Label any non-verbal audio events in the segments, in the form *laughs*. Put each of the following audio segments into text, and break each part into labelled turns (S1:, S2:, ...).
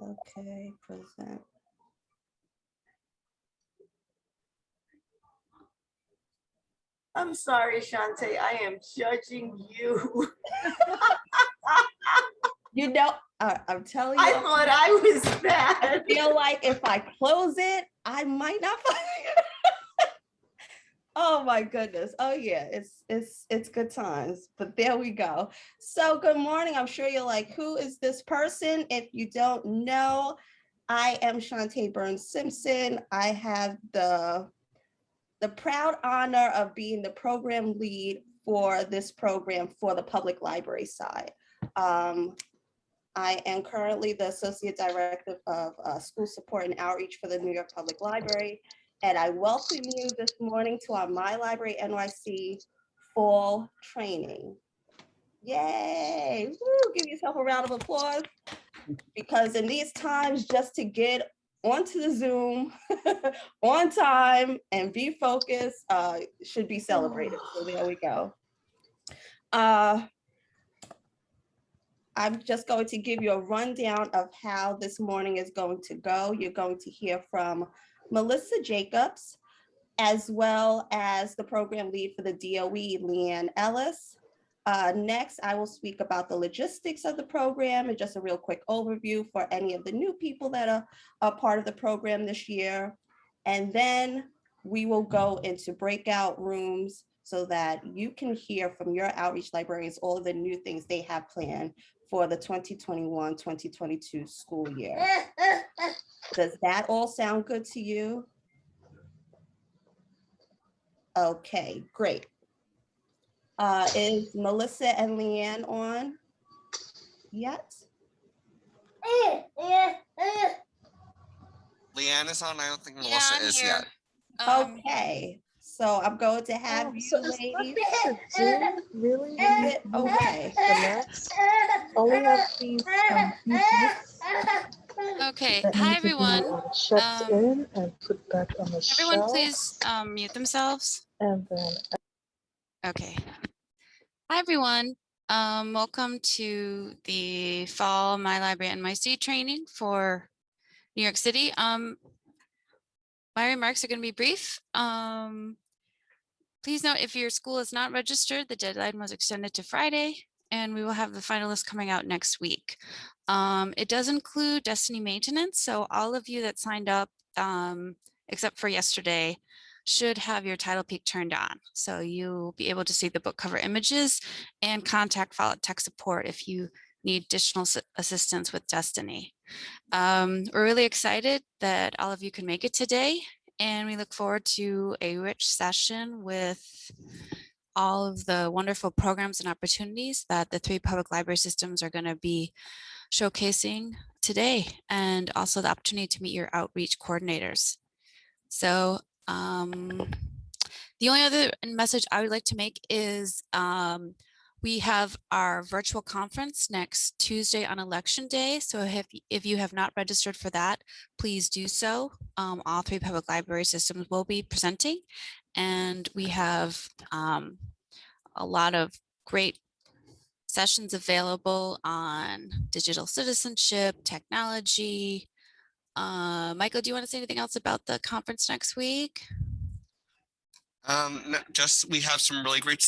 S1: Okay, present.
S2: I'm sorry, Shantae, I am judging you.
S1: You know, I'm telling you.
S2: I thought I was bad.
S1: I feel like if I close it, I might not find it. Oh my goodness. Oh yeah, it's it's it's good times. But there we go. So good morning. I'm sure you're like, who is this person? If you don't know, I am Shantae Burns Simpson. I have the the proud honor of being the program lead for this program for the public library side. Um, I am currently the Associate Director of uh, School Support and Outreach for the New York Public Library. And I welcome you this morning to our My Library NYC Fall Training. Yay, Woo, give yourself a round of applause. Because in these times, just to get onto the Zoom *laughs* on time and be focused uh, should be celebrated. So *sighs* there we go. Uh, I'm just going to give you a rundown of how this morning is going to go. You're going to hear from Melissa Jacobs, as well as the program lead for the DOE, Leanne Ellis. Uh, next, I will speak about the logistics of the program and just a real quick overview for any of the new people that are a part of the program this year. And then we will go into breakout rooms so that you can hear from your outreach librarians all the new things they have planned for the 2021-2022 school year. *laughs* Does that all sound good to you? Okay, great. Uh, is Melissa and Leanne on yet?
S3: Leanne is on. I don't think Melissa
S4: I'm
S3: is
S4: here.
S3: yet.
S4: Um,
S1: Okay, so I'm going to have
S5: Oh,
S1: you
S5: so
S1: ladies.
S5: Zoom really?
S1: Is it okay?
S5: The max? Only have these um, few groups
S4: Okay, hi
S5: need to be,
S4: everyone.
S5: um, in and put back on the
S4: Everyone
S5: shelf.
S4: please um, mute themselves.
S5: And then
S4: Okay. Hi everyone. Um, welcome to the fall My Library NYC training for New York City. Um, my remarks are going to be brief. Um, please note if your school is not registered, the deadline was extended to Friday and we will have the finalists coming out next week. Um, it does include Destiny maintenance. So all of you that signed up, um, except for yesterday, should have your TitlePeek turned on. So you'll be able to see the book cover images and contact Follett Tech Support if you need additional assistance with Destiny. Um, we're really excited that all of you can make it today and we look forward to a rich session with all of the wonderful programs and opportunities that the three public library systems are going to be showcasing today and also the opportunity to meet your outreach coordinators. So um, the only other message I would like to make is um, we have our virtual conference next Tuesday on election day. So if, if you have not registered for that, please do so. Um, all three public library systems will be presenting and we have um, a lot of great sessions available on digital citizenship, technology. Uh, Michael, do you want to say anything else about the conference next week?
S3: Um, no, just we have some really great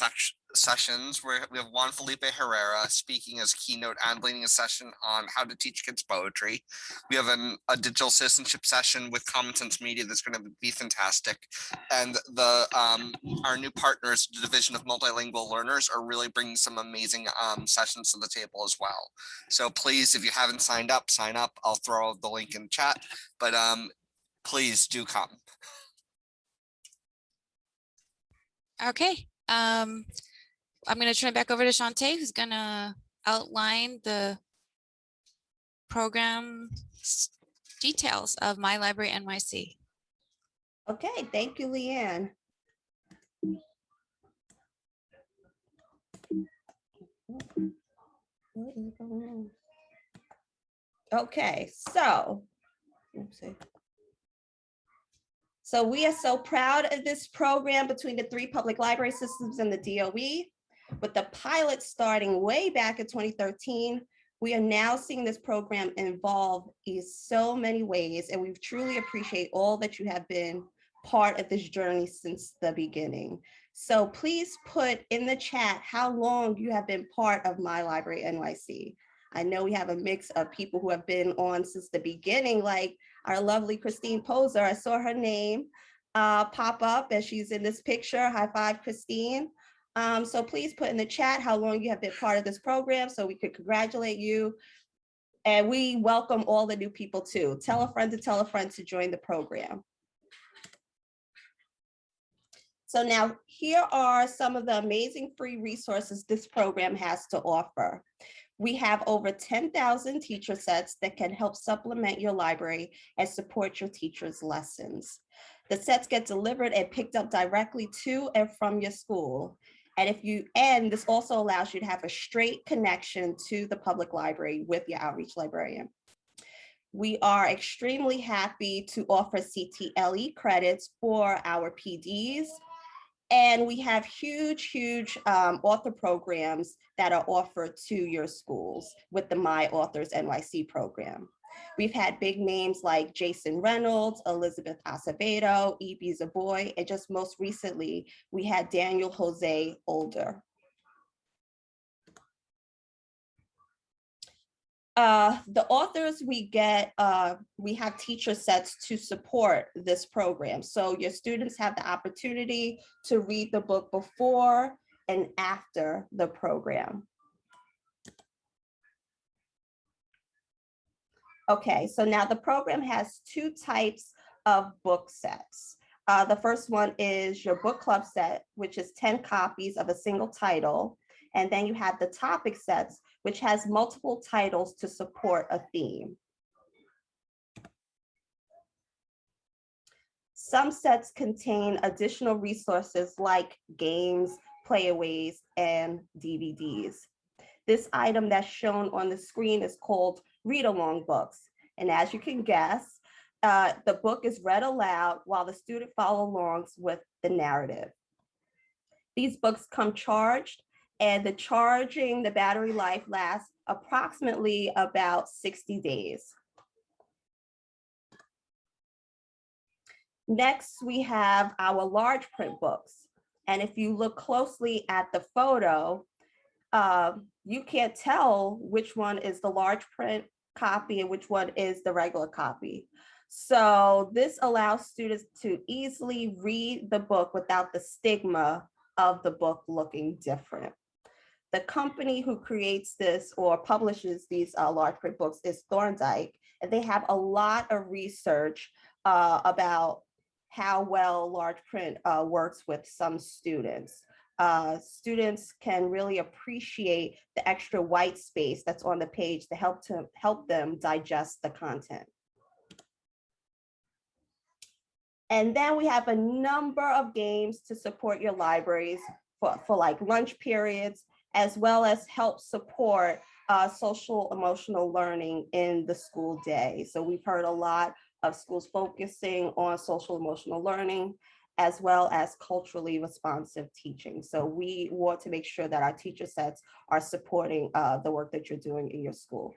S3: sessions where we have Juan Felipe Herrera speaking as keynote and leading a session on how to teach kids poetry. We have an, a digital citizenship session with Common Sense Media that's going to be fantastic. And the um, our new partners, the Division of Multilingual Learners, are really bringing some amazing um, sessions to the table as well. So please, if you haven't signed up, sign up. I'll throw the link in chat, but um, please do come.
S4: Okay, um, I'm gonna turn it back over to Shantae, who's gonna outline the program details of My Library NYC.
S1: Okay, thank you, Leanne. Going? Okay, so. So we are so proud of this program between the three public library systems and the DOE. With the pilot starting way back in 2013, We are now seeing this program evolve in so many ways, and we truly appreciate all that you have been part of this journey since the beginning. So please put in the chat how long you have been part of My Library NYC. I know we have a mix of people who have been on since the beginning, like our lovely Christine Poser. I saw her name uh, pop up as she's in this picture. High five, Christine. Um, so please put in the chat how long you have been part of this program so we could congratulate you. And we welcome all the new people too. Tell a friend to tell a friend to join the program. So now here are some of the amazing free resources this program has to offer. We have over 10,000 teacher sets that can help supplement your library and support your teacher's lessons. The sets get delivered and picked up directly to and from your school. And if you, and this also allows you to have a straight connection to the public library with your outreach librarian. We are extremely happy to offer CTLE credits for our PDs. And we have huge, huge um, author programs that are offered to your schools with the My Authors NYC program. We've had big names like Jason Reynolds, Elizabeth Acevedo, Ibi Zoboi, and just most recently, we had Daniel Jose Older. Uh, the authors we get, uh, we have teacher sets to support this program. So your students have the opportunity to read the book before and after the program. Okay, so now the program has two types of book sets. Uh, the first one is your book club set, which is 10 copies of a single title. And then you have the topic sets, which has multiple titles to support a theme. Some sets contain additional resources like games, playaways, and DVDs. This item that's shown on the screen is called read-along books. And as you can guess, uh, the book is read aloud while the student follow alongs with the narrative. These books come charged and the charging, the battery life lasts approximately about 60 days. Next, we have our large print books. And if you look closely at the photo, uh, you can't tell which one is the large print copy and which one is the regular copy. So this allows students to easily read the book without the stigma of the book looking different. The company who creates this or publishes these uh, large print books is Thorndike, and they have a lot of research uh, about how well large print uh, works with some students uh, students can really appreciate the extra white space that's on the page to help to help them digest the content. And then we have a number of games to support your libraries for, for like lunch periods, as well as help support uh, social emotional learning in the school day. So we've heard a lot of schools focusing on social emotional learning as well as culturally responsive teaching. So we want to make sure that our teacher sets are supporting uh, the work that you're doing in your school.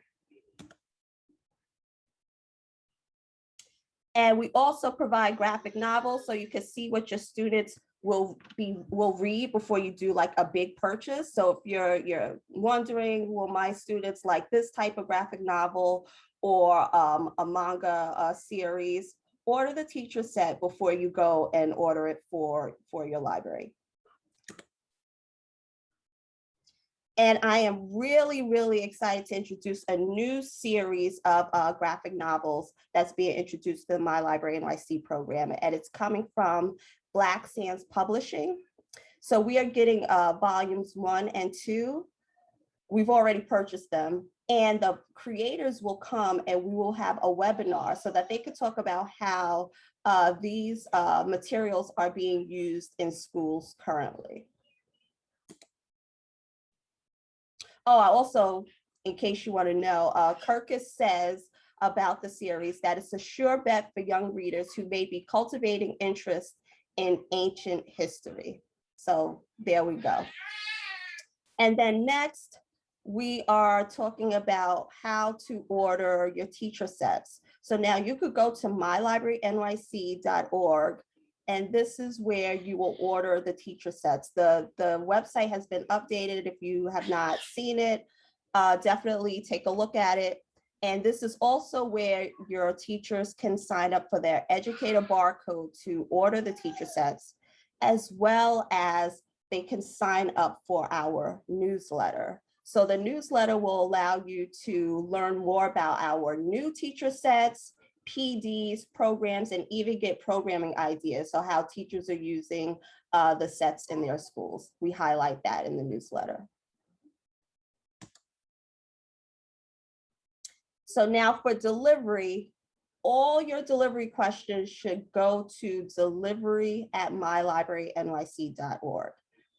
S1: And we also provide graphic novels so you can see what your students will be will read before you do like a big purchase. So if you're you're wondering, will my students like this type of graphic novel or um, a manga uh, series, order the teacher set before you go and order it for, for your library. And I am really, really excited to introduce a new series of uh, graphic novels that's being introduced to the My Library NYC program. And it's coming from Black Sands Publishing. So we are getting uh, volumes one and two. We've already purchased them and the creators will come and we will have a webinar so that they could talk about how uh, these uh, materials are being used in schools currently. Oh, I also, in case you want to know, uh, Kirkus says about the series that it's a sure bet for young readers who may be cultivating interest in ancient history. So there we go. And then next, we are talking about how to order your teacher sets. So now you could go to mylibrarynyc.org and this is where you will order the teacher sets. The, the website has been updated. If you have not seen it, uh, definitely take a look at it. And this is also where your teachers can sign up for their educator barcode to order the teacher sets, as well as they can sign up for our newsletter. So the newsletter will allow you to learn more about our new teacher sets, PDs, programs, and even get programming ideas. So how teachers are using uh, the sets in their schools. We highlight that in the newsletter. So now for delivery, all your delivery questions should go to delivery at mylibrarynyc.org.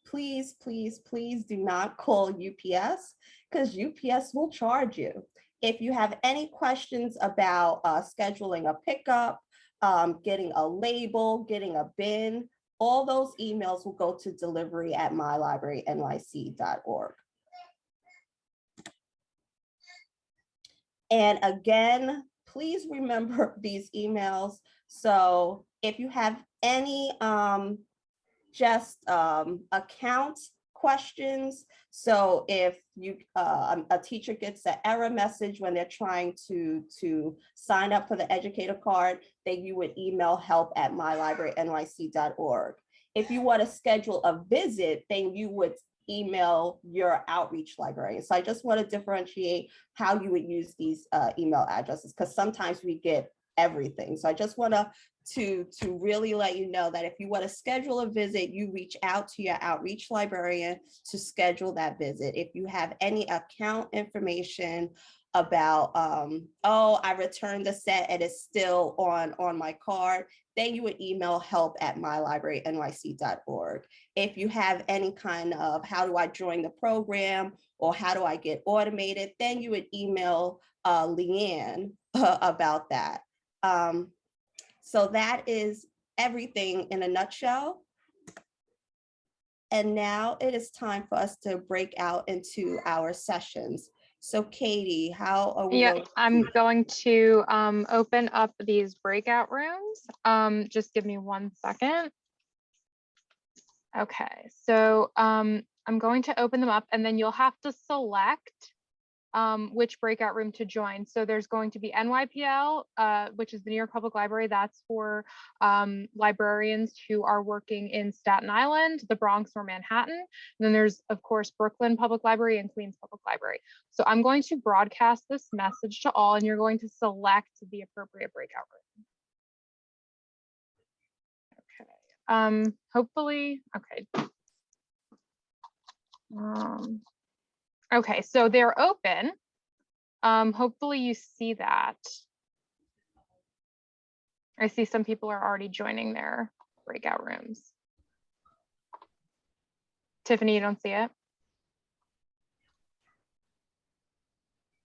S1: Please, please, please do not call UPS because UPS will charge you. If you have any questions about uh, scheduling a pickup, um, getting a label, getting a bin, all those emails will go to delivery at mylibrarynyc.org. And again, please remember *laughs* these emails. So if you have any um, just um, account questions, so if you uh, a teacher gets an error message when they're trying to to sign up for the educator card, then you would email help at mylibrarynyc.org. If you want to schedule a visit, then you would email your outreach librarian. So I just want to differentiate how you would use these uh, email addresses because sometimes we get everything. So I just want to to to really let you know that if you want to schedule a visit, you reach out to your outreach librarian to schedule that visit. If you have any account information about, um, oh, I returned the set and it's still on, on my card, then you would email help at mylibrarynyc.org. If you have any kind of how do I join the program or how do I get automated, then you would email uh, Leanne uh, *laughs* about that. Um, so that is everything in a nutshell. And now it is time for us to break out into our sessions. So Katie, how are we?
S5: Yeah, I'm going to um, open up these breakout rooms. Um, Just give me one second. Okay, so um, I'm going to open them up and then you'll have to select um, which breakout room to join. So there's going to be NYPL, uh, which is the New York Public Library. That's for um, librarians who are working in Staten Island, the Bronx or Manhattan. And then there's, of course, Brooklyn Public Library and Queens Public Library. So I'm going to broadcast this message to all and you're going to select the appropriate breakout room. Okay, um, hopefully, okay. Um, okay, so they're open. Um, hopefully you see that. I see some people are already joining their breakout rooms. Tiffany, you don't see it?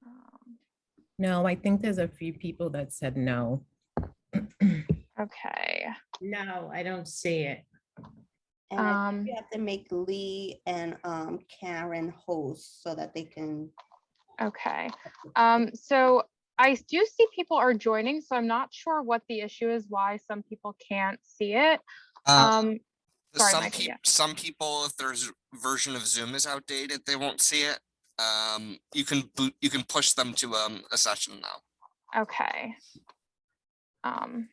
S5: Um,
S6: No, I think there's a few people that said no. *clears throat*
S5: Okay,
S2: No, I don't see it.
S1: And I
S5: um,
S1: think you have to make Lee and um, Karen hosts so that they can.
S5: okay. Um, so I do see people are joining, so I'm not sure what the issue is, why some people can't see it.
S3: Uh,
S5: Um, sorry,
S3: some
S5: Michael,
S3: people,
S5: yeah.
S3: some people, if their version of Zoom is outdated, they won't see it. Um, you can boot, you can push them to um a session now.
S5: okay. Um,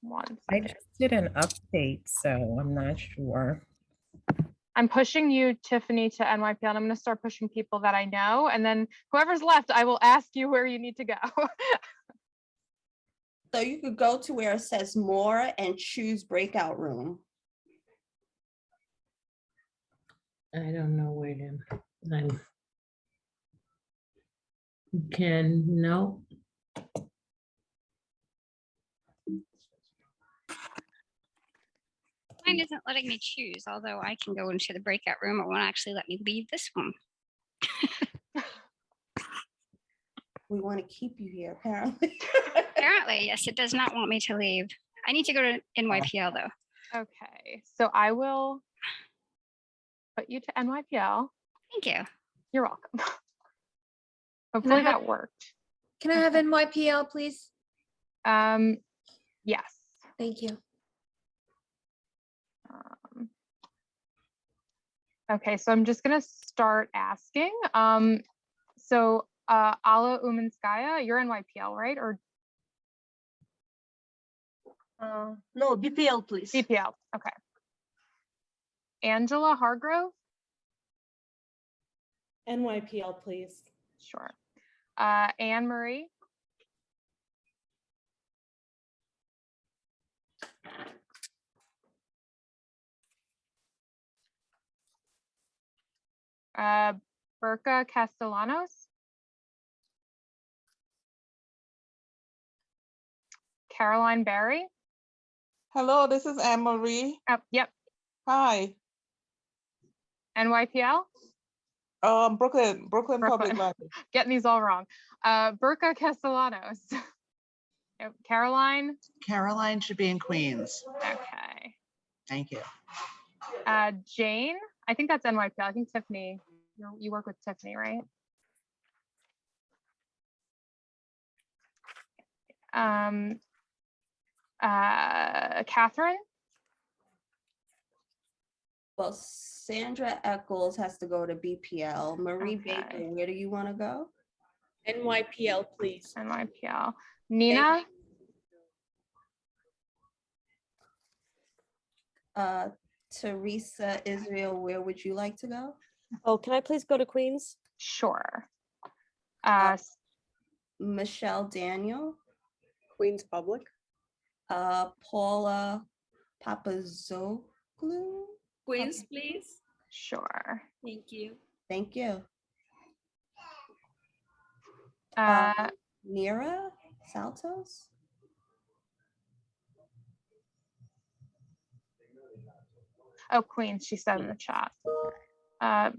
S5: one
S6: I
S5: second.
S6: just did an update, so I'm not sure.
S5: I'm pushing you, Tiffany, to NYPL, and I'm gonna start pushing people that I know, and then whoever's left, I will ask you where you need to go. *laughs*
S1: So you could go to where it says more and choose breakout room.
S2: I don't know where to. I'm. Can, no,
S7: Mine isn't letting me choose, although I can go into the breakout room. It won't actually let me leave this one. *laughs*
S1: We want to keep you here apparently.
S7: Apparently, yes, it does not want me to leave. I need to go to NYPL though.
S5: Okay, so I will put you to NYPL.
S7: Thank you.
S5: You're welcome. *laughs* Hopefully
S8: have-
S5: that worked.
S8: Can I have NYPL, please?
S5: Um, yes.
S8: Thank you.
S5: Okay, so I'm just gonna start asking. Um, so, uh, Ala Umanskaya, you're NYPL, right? Or
S9: Uh, no, BPL, please.
S5: BPL, Okay. Angela Hargrove?
S10: NYPL, please.
S5: Sure. Uh, Anne Marie? Uh, Burka Castellanos? Caroline Barry?
S11: Hello, this is Anne Marie.
S5: Oh, yep,
S11: Hi,
S5: NYPL?
S11: um, Brooklyn, Brooklyn Public Library. *laughs*
S5: Getting these all wrong. Uh, Burka Castellanos? *laughs* Yep, Caroline?
S12: Caroline should be in Queens.
S5: Okay.
S12: Thank you.
S5: Uh, Jane, I think that's NYPL. I think Tiffany, you're, you work with Tiffany, right? Um, uh, Catherine,
S1: Well, Sandra Eccles has to go to BPL. Marie Baker, where do you want to go?
S10: NYPL, please.
S5: NYPL. Nina,
S1: Uh, Teresa Israel, where would you like to go?
S9: Oh, can I please go to Queens?
S5: sure. Uh, s-
S1: Michelle Daniel,
S9: Queens Public.
S1: uh, Paula Papazoglou.
S10: Queens, please.
S5: sure.
S10: Thank you.
S1: Thank you.
S5: Uh,
S1: Nira Saltos.
S5: oh, Queens, she said in the chat. Uh,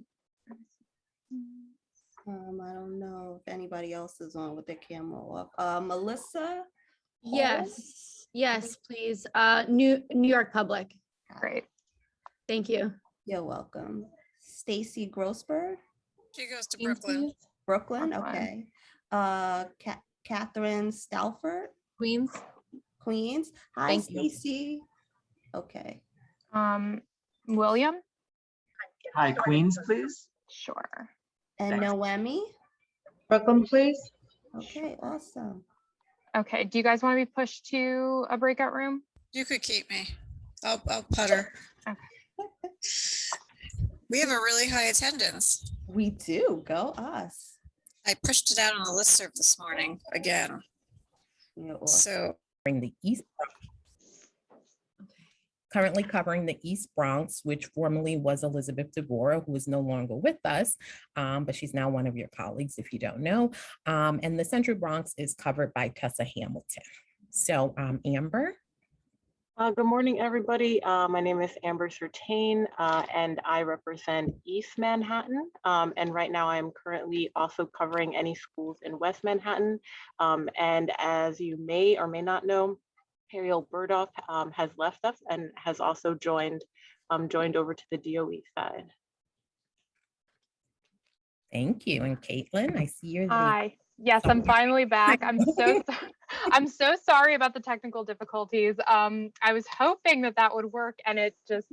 S1: Um, I don't know if anybody else is on with their camera off. Uh, Melissa. Hall?
S8: Yes, yes, please. Uh, New, New York Public.
S5: great.
S8: Thank you.
S1: You're welcome. Stacy Grossberg,
S4: She goes to
S8: Queens, please.
S1: Brooklyn,
S5: Brooklyn.
S1: okay. Uh, Ca- Catherine Stalford,
S8: Queens.
S1: Queens. Hi,
S8: Thank you.
S1: Stacy. Okay,
S5: Um, William,
S12: Hi, Queens, please.
S5: sure.
S1: and
S12: Thanks.
S1: Noemi.
S9: Brooklyn, please.
S1: Okay, awesome.
S5: Okay, do you guys want to be pushed to a breakout room?
S4: You could keep me. I'll, I'll putter. Okay. We have a really high attendance.
S1: We do, go us.
S4: I pushed it out on the listserv this morning again, so.
S6: covering the East. Currently covering the East Bronx, which formerly was Elizabeth DeVora, who is no longer with us, um, but she's now one of your colleagues if you don't know. Um, and the Central Bronx is covered by Tessa Hamilton. So um, Amber,
S9: Uh, good morning, everybody. Uh, my name is Amber Sertain, uh, and I represent East Manhattan. Um, and right now I'm currently also covering any schools in West Manhattan. Um, and as you may or may not know, Ariel Burdoff um, has left us and has also joined, um, joined over to the DOE side.
S6: thank you. And Caitlin, I see you're the
S5: Hi, yes, I'm finally back. I'm so, *laughs* so- I'm so sorry about the technical difficulties. Um, I was hoping that that would work and it just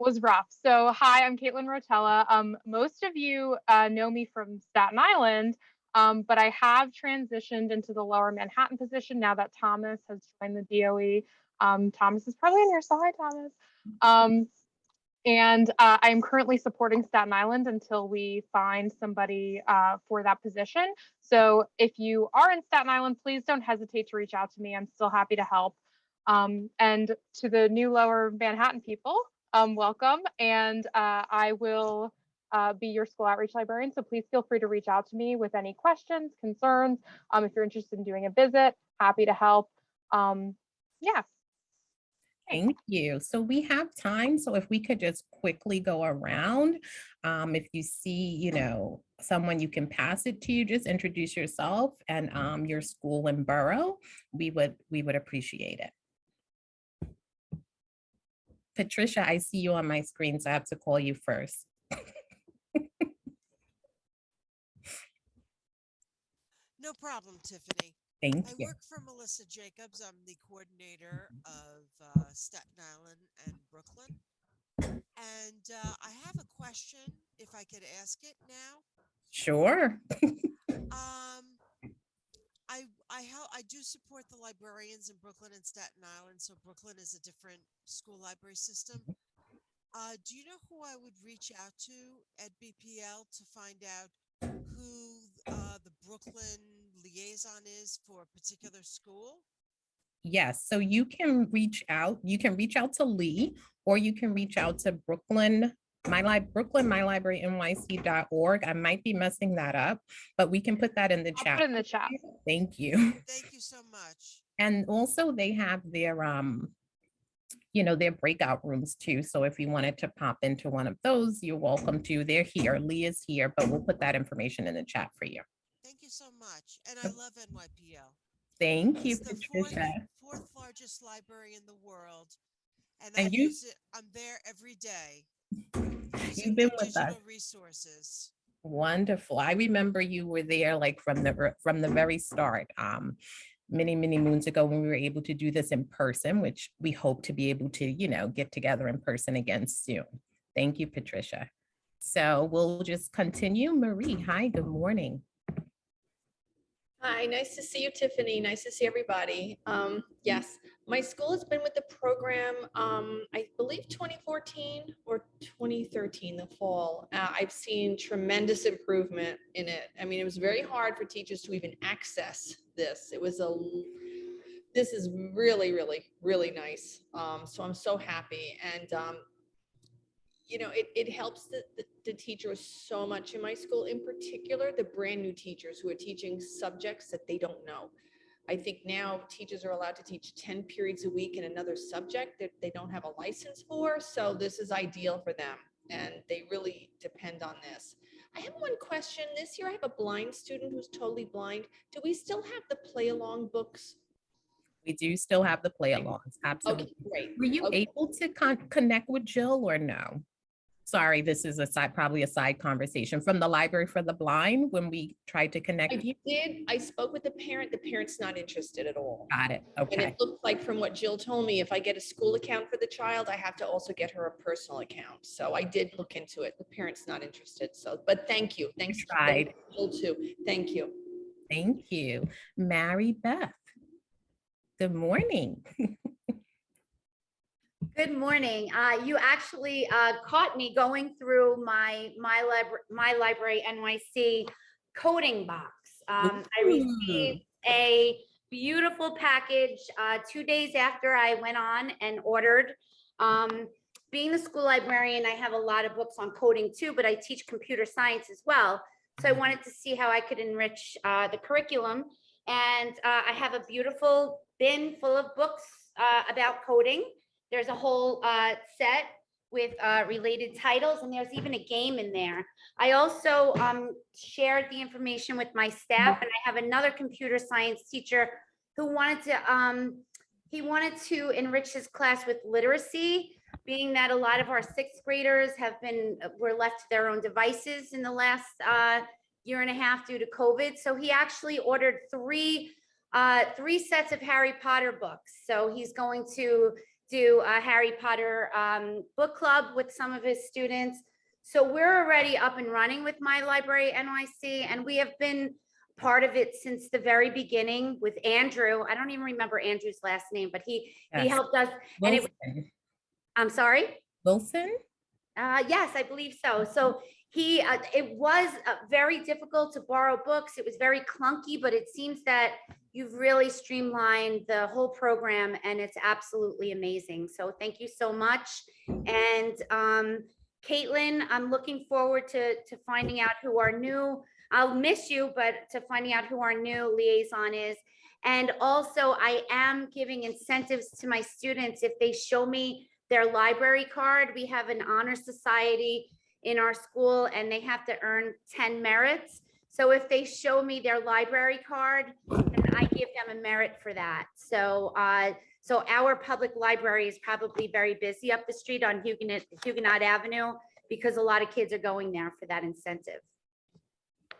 S5: was rough. So hi, I'm Caitlin Rotella. Um, most of you uh, know me from Staten Island, um, but I have transitioned into the lower Manhattan position now that Thomas has joined the DOE. Um, Thomas is probably on your side, Thomas. Um, and uh, I am currently supporting Staten Island until we find somebody uh, for that position. So if you are in Staten Island, please don't hesitate to reach out to me. I'm still happy to help. Um, and to the new Lower Manhattan people, um, welcome. And uh, I will uh, be your school outreach librarian. So please feel free to reach out to me with any questions, concerns. Um, if you're interested in doing a visit, happy to help. Um, yeah.
S6: Thank you. So we have time. So if we could just quickly go around, um, if you see, you know, someone you can pass it to, you, just introduce yourself and um, your school and borough. We would, we would appreciate it. Patricia, I see you on my screen, so I have to call you first.
S13: Problem, Tiffany.
S6: Thank
S13: I
S6: you.
S13: work for Melissa Jacobs. I'm the coordinator of uh, Staten Island and Brooklyn. And uh, I have a question, if I could ask it now.
S6: Sure. *laughs*
S13: Um, I, I help, I do support the librarians in Brooklyn and Staten Island, so Brooklyn is a different school library system. Uh, do you know who I would reach out to at BPL to find out who, uh, the Brooklyn liaison is for a particular school?
S6: Yes, so you can reach out, you can reach out to Lee, or you can reach out to Brooklyn, my lib, Brooklyn, my library NYC.org. I might be messing that up, but we can put that in the
S5: I'll
S6: chat.
S5: put in the chat.
S6: Thank you.
S13: Thank you so much.
S6: And also they have their, um, you know, their breakout rooms too. So if you wanted to pop into one of those, you're welcome to. They're here. Lee is here, but we'll put that information in the chat for you.
S13: Thank you so much. And I love NYPL.
S6: Thank you,
S13: It's the fourth,
S6: Patricia.
S13: fourth largest library in the world. And
S6: And
S13: I
S6: you-
S13: use it, I'm there every day. You've
S6: been with us.
S13: Resources.
S6: Wonderful. I remember you were there like from the, from the very start. Um, many, many moons ago when we were able to do this in person, which we hope to be able to, you know, get together in person again soon. Thank you, Patricia. So we'll just continue. Marie, hi, good morning.
S10: Hi, nice to see you, Tiffany. Nice to see everybody. Um, yes, my school has been with the program, um, I believe 2014 or 2013, the fall. Uh, I've seen tremendous improvement in it. I mean, it was very hard for teachers to even access this. It was a, this is really, really, really nice. Um, so I'm so happy. And, um, you know, it, it helps the, the, the teachers so much in my school, in particular, the brand new teachers who are teaching subjects that they don't know. I think now teachers are allowed to teach ten periods a week in another subject that they don't have a license for, so this is ideal for them. And they really depend on this. I have one question. This year I have a blind student who's totally blind. Do we still have the play along books?
S6: We do still have the play alongs, absolutely.
S10: Okay, great.
S6: Were you
S10: Okay.
S6: able to con- connect with Jill or no? Sorry, this is a side, probably a side conversation from the Library for the Blind when we tried to connect
S10: I
S6: you.
S10: did, I spoke with the parent. The parent's not interested at all.
S6: Got it, Okay.
S10: And it looked like from what Jill told me, if I get a school account for the child, I have to also get her a personal account. So I did look into it. The parent's not interested. So, but thank you. Thanks. thanks,
S6: tried.
S10: Jill too. Thank you.
S6: Thank you. Mary Beth. Good morning. *laughs*
S8: Good morning. Uh, you actually, uh, caught me going through my, my library, my library NYC coding box. Um, I received a beautiful package, uh, two days after I went on and ordered. Um, being the school librarian, I have a lot of books on coding too, but I teach computer science as well. So I wanted to see how I could enrich, uh, the curriculum. And, uh, I have a beautiful bin full of books, uh, about coding. There's a whole uh, set with uh, related titles, and there's even a game in there. I also um, shared the information with my staff, and I have another computer science teacher who wanted to, um, he wanted to enrich his class with literacy, being that a lot of our sixth graders have been, were left to their own devices in the last uh, year and a half due to COVID. So he actually ordered three, uh, three sets of Harry Potter books. So he's going to do a Harry Potter um, book club with some of his students. So we're already up and running with My Library NYC, and we have been part of it since the very beginning with Andrew. I don't even remember Andrew's last name, but he, he helped us. And it, I'm sorry?
S6: Wilson?
S8: Uh, yes, I believe so. So he, uh, it was uh, very difficult to borrow books. It was very clunky, but it seems that you've really streamlined the whole program and it's absolutely amazing. So thank you so much. And um, Caitlin, I'm looking forward to, to finding out who our new, I'll miss you, but to finding out who our new liaison is. And also I am giving incentives to my students if they show me their library card. We have an honor society in our school and they have to earn 10 merits. So if they show me their library card, then I give them a merit for that. So, uh, so our public library is probably very busy up the street on Huguenot, Huguenot Avenue because a lot of kids are going there for that incentive.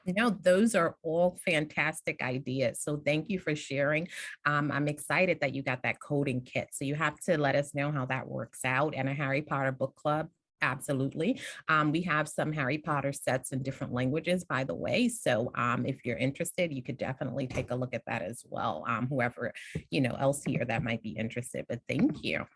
S6: You know, those are all fantastic ideas. So thank you for sharing. Um, I'm excited that you got that coding kit. So you have to let us know how that works out and a Harry Potter book club. Absolutely. Um, we have some Harry Potter sets in different languages, by the way. So um, if you're interested, you could definitely take a look at that as well. Um, whoever, you know, else here that might be interested, but thank you.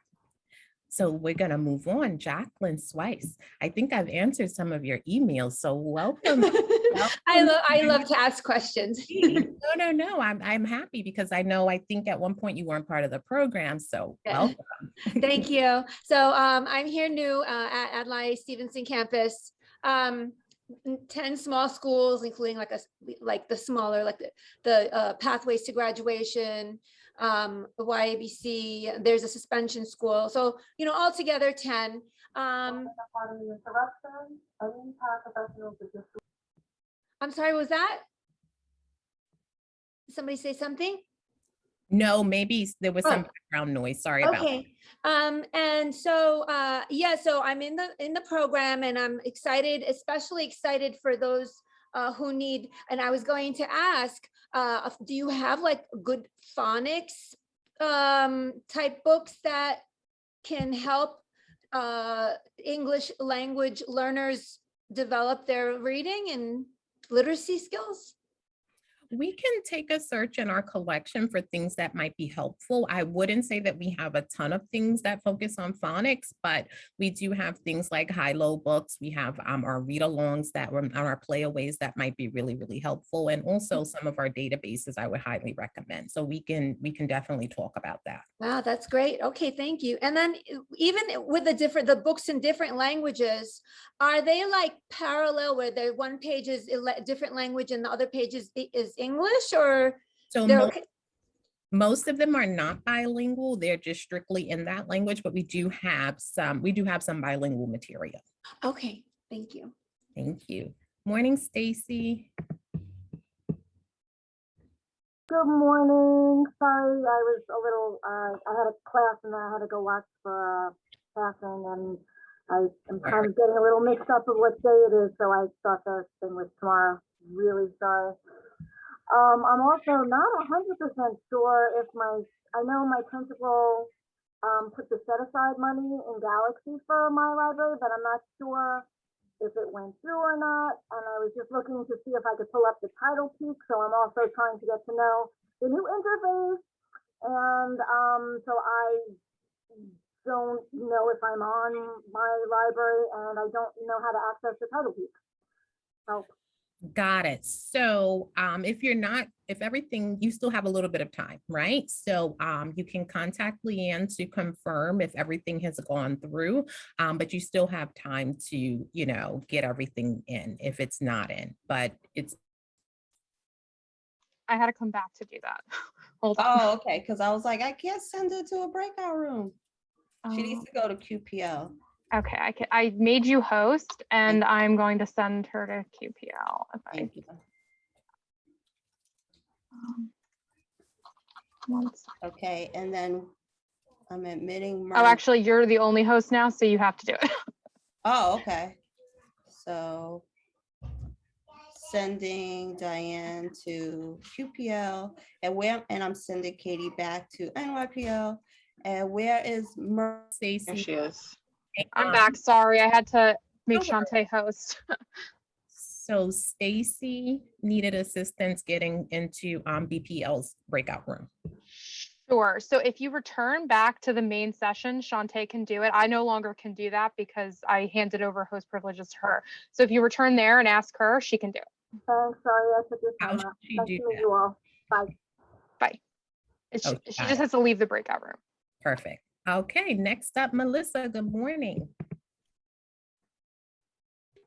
S6: So we're gonna move on. Jacqueline Swice. I think I've answered some of your emails, so welcome. *laughs*
S14: I love, I love to ask questions. *laughs*
S6: No, *laughs* no, no, I'm, I'm happy because I know, I think at one point you weren't part of the program, so
S14: Yeah.
S6: welcome.
S14: Thank you. So um, I'm here new uh, at Adlai Stevenson campus. Um, 10 small schools, including like a, s- like the smaller, like the, the uh, pathways to graduation, um, the YABC, there's a suspension school. So, you know, altogether 10. Um, I'm sorry, was that? Somebody say something?
S6: No, maybe there was some
S14: Oh.
S6: background noise, sorry about that.
S14: Okay, um, and so, uh, yeah, so I'm in the, in the program and I'm excited, especially excited for those uh, who need, and I was going to ask, uh, do you have like good phonics um, type books that can help uh, English language learners develop their reading and literacy skills?
S6: We can take a search in our collection for things that might be helpful. I wouldn't say that we have a ton of things that focus on phonics, but we do have things like high-low books. We have um, our read-alongs that were on our playaways that might be really, really helpful. And also some of our databases I would highly recommend. So we can, we can definitely talk about that.
S14: Wow, that's great. Okay, thank you. And then even with the different, the books in different languages, are they like parallel where the one page is a different language and the other page is, is English or?
S6: So
S14: they're okay?
S6: most of them are not bilingual. They're just strictly in that language, but we do have some, we do have some bilingual material.
S14: Okay, thank you.
S6: Thank you. Morning, Stacy.
S15: Good morning. Sorry, I was a little, uh, I had a class and then I had to go watch for, uh, passing and I am kind of getting a little mixed up of what day it is, so I thought the thing was tomorrow. Really sorry. Um, I'm also not hundred percent sure if my, I know my principal, um, put the set aside money in Galaxy for my library, but I'm not sure if it went through or not, and I was just looking to see if I could pull up the TitlePeek, so I'm also trying to get to know the new interface. And, um, so I don't know if I'm on my library and I don't know how to access the TitlePeek. Help.
S6: Got it. So um, if you're not, if everything, you still have a little bit of time, right? So um, you can contact Leanne to confirm if everything has gone through, um, but you still have time to, you know, get everything in if it's not in, but it's
S5: I had to come back to do that. *laughs* Hold on.
S1: Oh, okay, because I was like, I can't send her to a breakout room. She needs
S5: Um,
S1: to go to QPL.
S5: Okay, I can, I made you host and I'm going to send her to QPL. if I-
S1: Thank you.
S5: um, one.
S1: Okay, and then I'm admitting.
S5: Oh, actually, you're the only host now, so you have to do it. *laughs*
S1: Oh, okay. So sending Diane to QPL and where, and I'm sending Katie back to NYPL. And where is Mer?
S6: Stacy.
S11: There she is.
S5: I'm
S6: um,
S5: back. Sorry, I had to make
S6: No.
S5: Shantae host. *laughs*
S6: So Stacy needed assistance getting into um, BPL's breakout room.
S5: Sure. So if you return back to the main session, Shantae can do it. I no longer can do that because I handed over host privileges to her. So if you return there and ask her, she can do it.
S15: Thanks, sorry, I took your
S6: How
S15: time
S6: should
S15: out.
S6: she
S15: Nice
S6: do
S15: to meet
S6: that?
S15: you all. Bye.
S5: It's-
S6: Oh,
S5: She she just has to leave the breakout room.
S6: Perfect. Okay, next up, Melissa, good morning.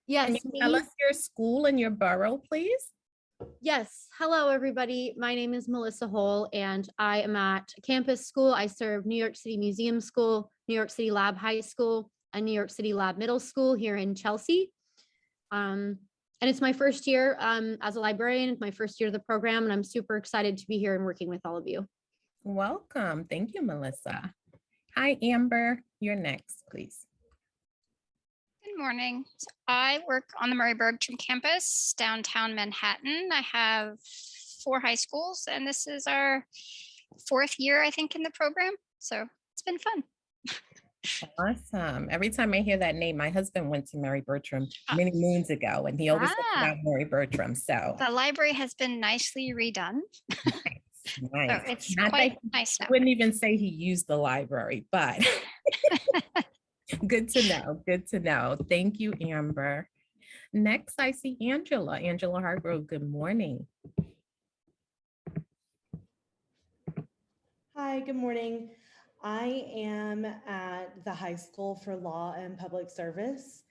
S16: Yes,
S6: Can you
S16: me.
S6: tell us your school and your borough, please?
S16: Yes. Hello, everybody. My name is Melissa Hole, and I am at campus school. I serve New York City Museum School, New York City Lab High School, and New York City Lab Middle School here in Chelsea. Um, and it's my first year um, as a librarian, it's my first year of the program, and I'm super excited to be here and working with all of you.
S6: Welcome. Thank you, Melissa. Hi, Amber. You're next, please.
S7: Good morning. I work on the Murry Bergtraum campus downtown Manhattan. I have four high schools and this is our fourth year, I think, in the program. So it's been fun.
S6: Awesome. Every time I hear that name, my husband went to Murry Bergtraum many moons ago and he always
S7: Ah.
S6: about Murry Bergtraum. So
S7: The library has been nicely redone. *laughs*
S6: nice.
S7: it's
S6: Not
S7: quite
S6: he
S7: nice now.
S6: Wouldn't even say he used the library, but *laughs* good to know. Good to know. Thank you, Amber. Next, I see Angela. Angela Hargrove, good morning.
S17: Hi, good morning. I am at the high school for law and public service.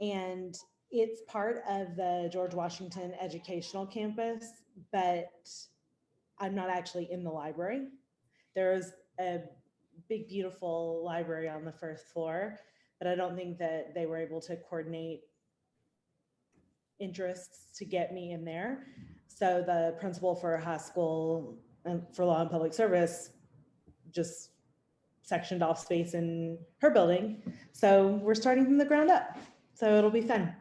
S17: And it's part of the George Washington Educational Campus, but I'm not actually in the library. There's a big, beautiful library on the first floor, but I don't think that they were able to coordinate interests to get me in there. So the principal for high school and for law and public service just sectioned off space in her building. So we're starting from the ground up. So it'll be fun.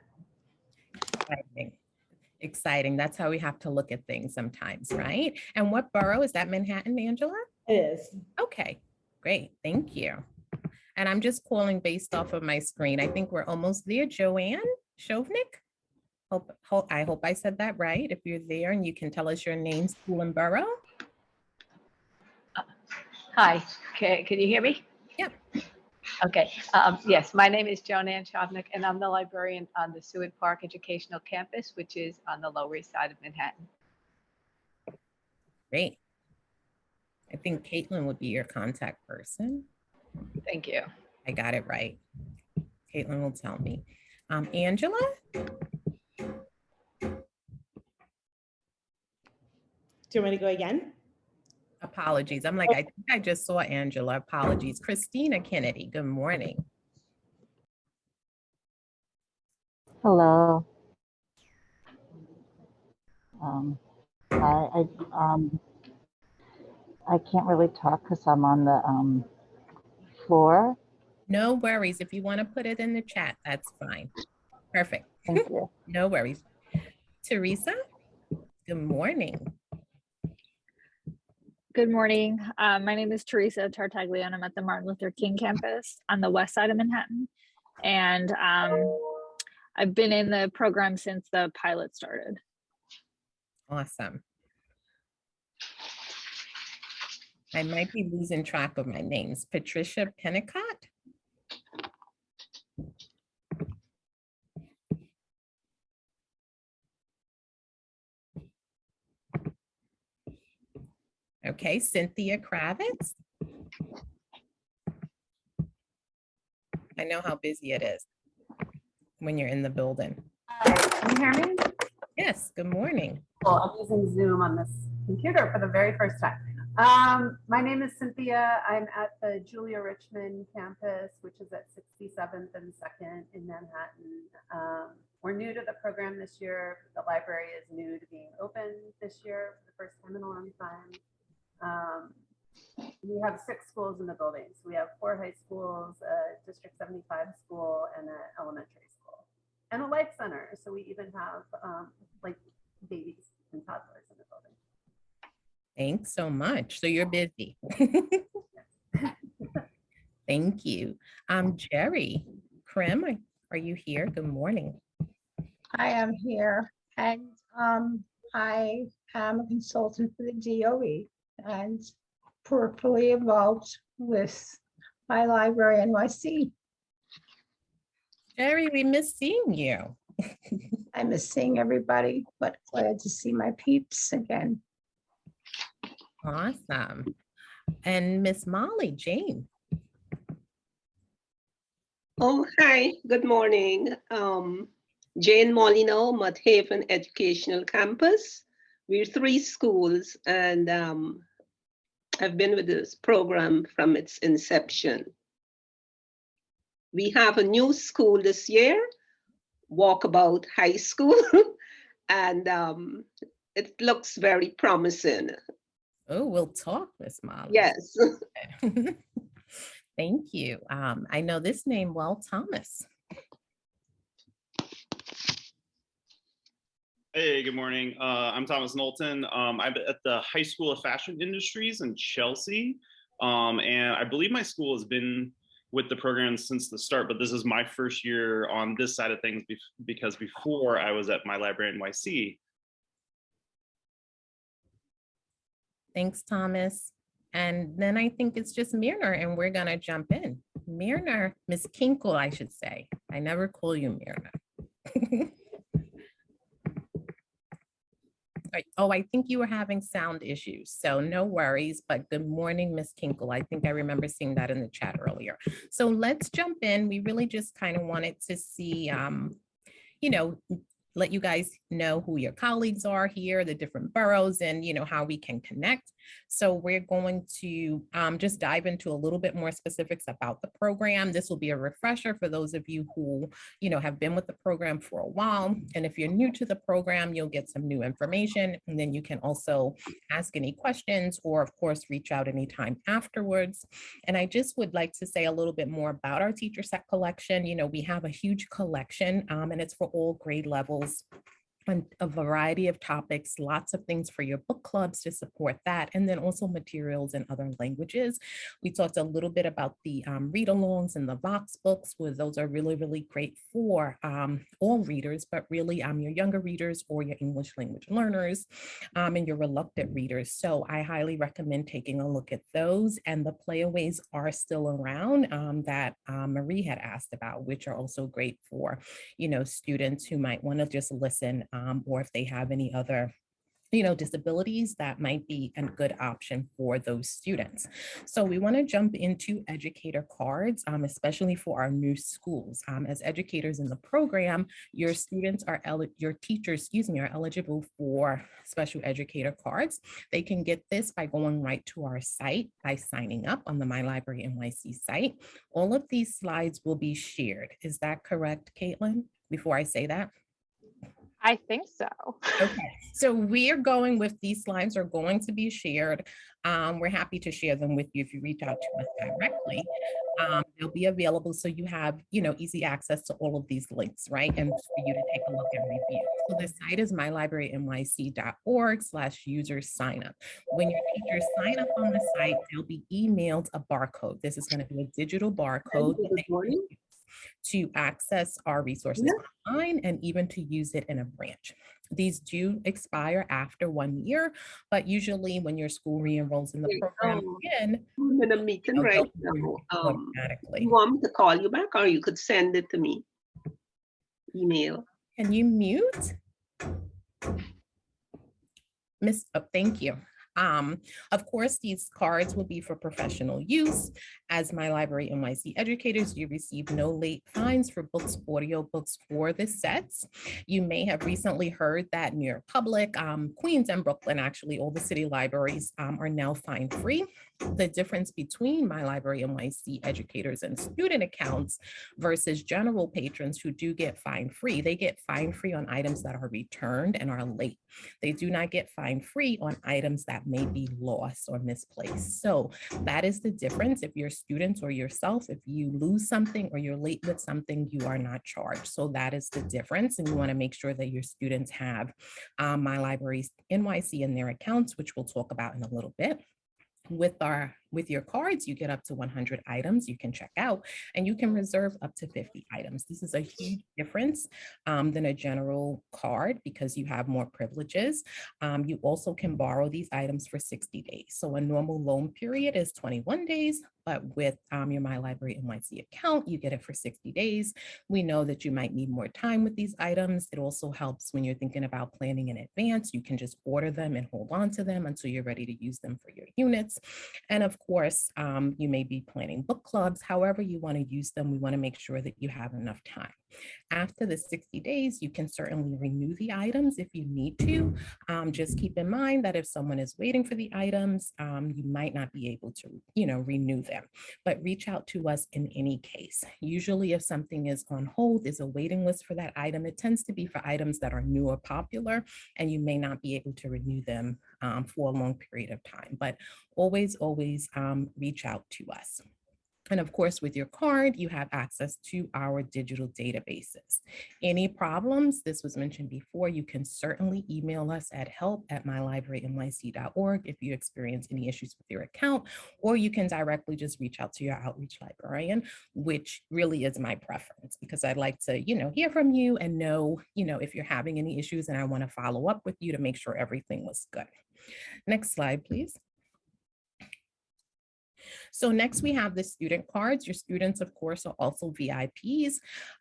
S6: Exciting. Exciting. That's how we have to look at things sometimes, right? And what borough is that Manhattan, Angela?
S17: It is.
S6: Okay, great. Thank you. And I'm just calling based off of my screen. I think we're almost there. Joanne Shovnik? Hope, hope, I hope I said that right. If you're there and you can tell us your name, school and borough.
S18: Hi, can, can you hear me?
S6: Yep.
S18: Okay, um, yes, my name is Joan Ann Chavnik and I'm the librarian on the Seward Park Educational Campus, which is on the Lower East Side of Manhattan.
S6: Great. I think Caitlin would be your contact person.
S18: Thank you.
S6: I got it right. Caitlin will tell me. Um, Angela?
S17: Do you want me to go again?
S6: Apologies. I'm like, I think I just saw Angela. Apologies. Christina Kennedy, good morning.
S19: Hello. Um, I, I, um, I can't really talk because I'm on the, um, floor.
S6: No worries. If you want to put it in the chat, that's fine. Perfect.
S19: Thank you. *laughs*
S6: No worries. Teresa, good morning.
S20: Good morning. Uh, my name is Teresa Tartaglia and I'm at the Martin Luther King campus on the west side of Manhattan. And um, I've been in the program since the pilot started.
S6: Awesome. I might be losing track of my names. Patricia Pennicott? Okay, Cynthia Kravitz? I know how busy it is when you're in the building.
S21: Can you hear me?
S6: Yes, good morning.
S21: Well, I'm using Zoom on this computer for the very first time. Um, my name is Cynthia. I'm at the Julia Richman campus, which is at 67th and 2nd in Manhattan. Um, we're new to the program this year. The library is new to being open this year for the first time in a long time. Um, we have six schools in the building. So we have four high schools, a District 75 school, and an elementary school, and a life center. So we even have um, like babies and toddlers in the building.
S6: Thanks so much. So you're busy. *laughs* Thank you. Um, Jerry Krim, are- are you here? Good morning.
S22: I am here and um, I am a consultant for the DOE and peripherally involved with my library NYC.
S6: Jerry, we miss seeing you. *laughs*
S22: I miss seeing everybody, but glad to see my peeps again.
S6: Awesome. And Miss Molly Jane.
S23: Oh, hi, good morning. Um, Jane Molino, Mott Haven Educational Campus. We're three schools and um, I've been with this program from its inception. We have a new school this year, Walkabout High School, *laughs* and um, it looks very promising.
S6: Oh, we'll talk, Miss Molly.
S23: Yes. *laughs* *laughs*
S6: Thank you. Um, I know this name well, Thomas.
S24: Hey, good morning. Uh, I'm Thomas Knowlton. Um, I'm at the High School of Fashion Industries in Chelsea. Um, and I believe my school has been with the program since the start, but this is my first year on this side of things bef- because before I was at my library NYC.
S6: Thanks, Thomas. And then I think it's just Mirna and we're gonna jump in. Mirna, Miss Kinkle, I should say. I never call you Mirna. *laughs* Right. Oh, I think you were having sound issues, so no worries, but good morning, Miss Kinkle. I think I remember seeing that in the chat earlier. So let's jump in. We really just kind of wanted to see, um, you know, let you guys know who your colleagues are here, the different boroughs and, you know, how we can connect. So we're going to um, just dive into a little bit more specifics about the program. This will be a refresher for those of you who, you know, have been with the program for a while. And if you're new to the program, you'll get some new information. And then you can also ask any questions or of course, reach out anytime afterwards. And I just would like to say a little bit more about our teacher set collection. You know, we have a huge collection um, and it's for all grade levels on a variety of topics, lots of things for your book clubs to support that, and then also materials in other languages. We talked a little bit about the um, read-alongs and the Vox books, where those are really, really great for um, all readers, but really um, your younger readers or your English language learners um, and your reluctant readers. So I highly recommend taking a look at those, and the playaways are still around um, that um, Marie had asked about, which are also great for, you know, students who might want to just listen um, or if they have any other you know, disabilities, that might be a good option for those students. So we want to jump into educator cards, um, especially for our new schools. Um, as educators in the program, your students are, your teachers, excuse me, are eligible for special educator cards. They can get this by going right to our site by signing up on the My Library NYC site. All of these slides will be shared. Is that correct, Caitlin? Before I say that?
S5: I think so.
S6: Okay, so we are going with these slides are going to be shared. Um, we're happy to share them with you if you reach out to us directly. Um, they'll be available so you have, you know, easy access to all of these links, right? And for you to take a look and review. So the site is mylibrarynyc.org slash user sign up. When your teachers sign up on the site, they'll be emailed a barcode. This is going to be a digital barcode that they can use to access our resources online and even to use it in a branch. These do expire after one year, but usually when your school re-enrolls in the program
S23: um,
S6: again,
S23: I'm in a meeting right now. Um,
S6: automatically.
S23: you want me to call you back or you could send it to me? Email.
S6: Can you mute? Miss, oh, thank you. Um, of course, these cards will be for professional use. As my library NYC educators, you receive no late fines for books, audio books, or the sets. You may have recently heard that New York Public, um, Queens and Brooklyn, actually all the city libraries um, are now fine free. The difference between my library NYC educators and student accounts versus general patrons who do get fine free, they get fine free on items that are returned and are late. They do not get fine free on items that may be lost or misplaced. So that is the difference. If you're students or yourself, if you lose something or you're late with something, you are not charged. So that is the difference. And you want to make sure that your students have um, My Libraries NYC in their accounts, which we'll talk about in a little bit with our with your cards you get up to 100 items you can check out and you can reserve up to 50 items this is a huge difference um, than a general card because you have more privileges um, you also can borrow these items for 60 days so a normal loan period is 21 days but with um, your My Library NYC account, you get it for 60 days. We know that you might need more time with these items. It also helps when you're thinking about planning in advance. You can just order them and hold on to them until you're ready to use them for your units. And of course, um, you may be planning book clubs. However you want to use them, we want to make sure that you have enough time. After the 60 days, you can certainly renew the items if you need to. Um, just keep in mind that if someone is waiting for the items, um, you might not be able to, you know, renew them, but reach out to us in any case. Usually if something is on hold, there's a waiting list for that item. It tends to be for items that are new or popular, and you may not be able to renew them um, for a long period of time, but always, always um, reach out to us. And of course, with your card, you have access to our digital databases. Any problems, this was mentioned before, you can certainly email us at help at mylibrarynyc.org if you experience any issues with your account, or you can directly just reach out to your outreach librarian, which really is my preference because I'd like to, you know, hear from you and know, you know, if you're having any issues and I want to follow up with you to make sure everything was good. Next slide, please. So next we have the student cards. Your students, of course, are also VIPs.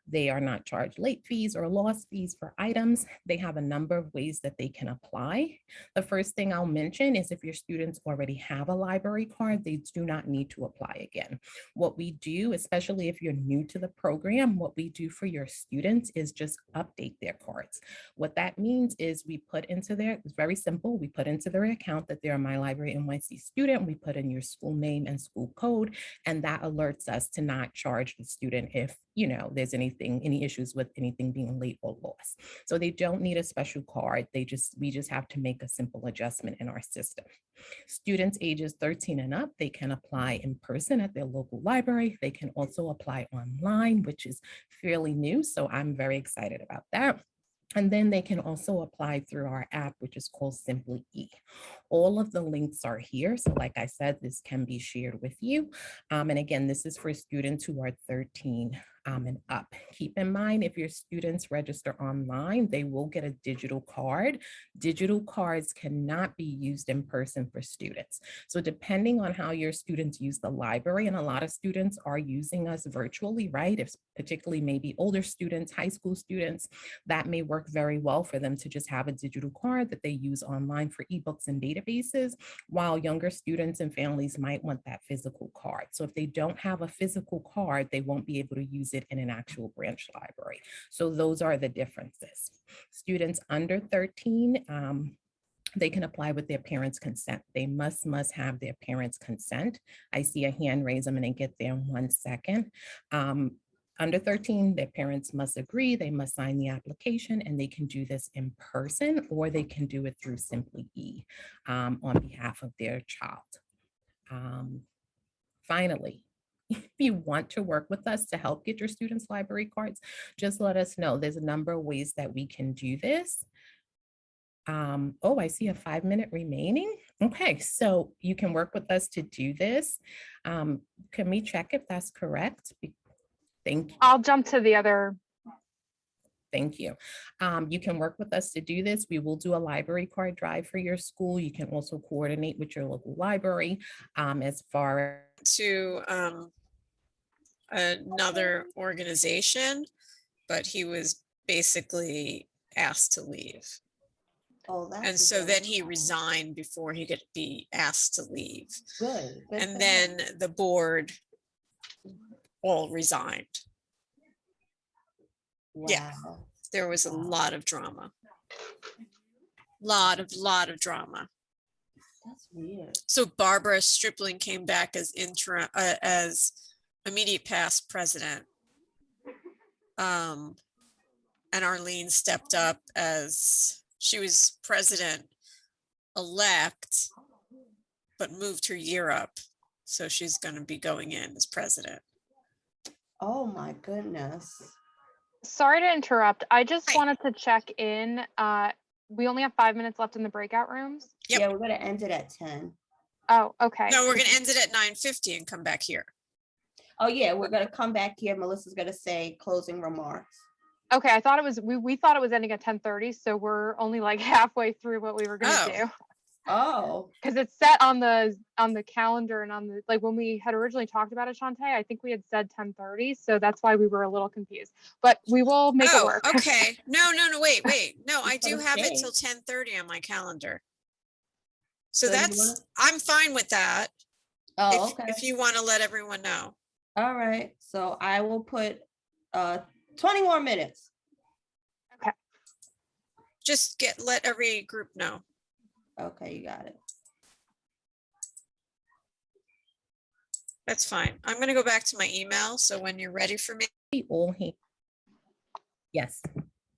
S6: They are not charged late fees or lost fees for items. They have a number of ways that they can apply. The first thing I'll mention is if your students already have a library card, they do not need to apply again. What we do, especially if you're new to the program, what we do for your students is just update their cards. What that means is we put into their, it's very simple, we put into their account that they're a My Library NYC student, we put in your school name and school code, and that alerts us to not charge the student if you know, there's anything, any issues with anything being late or lost. So they don't need a special card. They just, we just have to make a simple adjustment in our system. Students ages 13 and up, they can apply in person at their local library. They can also apply online, which is fairly new. So I'm very excited about that. And then they can also apply through our app, which is called Simply E. All of the links are here. So like I said, this can be shared with you. Um, and again, this is for students who are 13 um, and up. Keep in mind, if your students register online, they will get a digital card. Digital cards cannot be used in person for students. So depending on how your students use the library, and a lot of students are using us virtually, right? If particularly maybe older students, high school students, that may work very well for them to just have a digital card that they use online for ebooks and databases, while younger students and families might want that physical card. So if they don't have a physical card, they won't be able to use it in an actual branch library. So those are the differences. Students under 13, um, they can apply with their parents' consent. They must, must have their parents' consent. I see a hand raise. I'm going to get there in one second. Um, under 13, their parents must agree, they must sign the application, and they can do this in person or they can do it through Simply E um, on behalf of their child. Um, finally, *laughs* if you want to work with us to help get your students library cards, just let us know. There's a number of ways that we can do this. Um, oh, I see a five minute remaining. Okay, so you can work with us to do this. Um, can we check if that's correct? Thank you.
S5: I'll jump to the other.
S6: Thank you. Um, you can work with us to do this. We will do a library card drive for your school. You can also coordinate with your local library um, as far
S25: to um, another organization, but he was basically asked to leave.
S1: Oh, that's.
S25: And so
S1: good-
S25: then he resigned before he could be asked to leave.
S1: Good. good
S25: And
S1: him.
S25: then the board all resigned. Yeah,
S1: Wow.
S25: there was a lot of drama. Lot of, lot of drama.
S1: That's weird.
S25: So Barbara Stripling came back as interim, uh, as immediate past president. Um, and Arlene stepped up as, she was president elect, but moved her year up. So she's gonna be going in as president.
S1: Oh, my goodness.
S5: Sorry to interrupt. I just wanted to check in. Uh, we only have five minutes left in the breakout rooms.
S1: Yeah, we're gonna end it at ten.
S5: Oh, okay.
S25: No, we're gonna end it at nine fifty and come back here.
S1: Oh, yeah, we're gonna come back here. Melissa's gonna say closing remarks.
S5: Okay, I thought it was, we, we thought it was ending at ten thirty, so we're only like *laughs* halfway through what we were gonna
S1: Oh.
S5: do.
S1: Oh,
S5: Cause it's set on the, on the calendar and on the, like, when we had originally talked about it, Shantae, I think we had said ten thirty, so that's why we were a little confused. But we will make it
S25: Oh,
S5: work.
S25: okay. No, no, no, wait, wait. No, I do
S1: what I'm
S25: have it
S1: saying.
S25: till ten thirty on my calendar. So
S1: So
S25: that's,
S1: wanna-
S25: I'm fine with that.
S1: Oh,
S25: if-
S1: okay.
S25: If you want to let everyone know.
S1: All right. So I will put uh twenty more minutes. Okay.
S25: Just get, let every group know.
S1: Okay, you got it.
S25: That's fine. I'm gonna go back to my email. So when you're ready for me.
S6: All hate. Yes.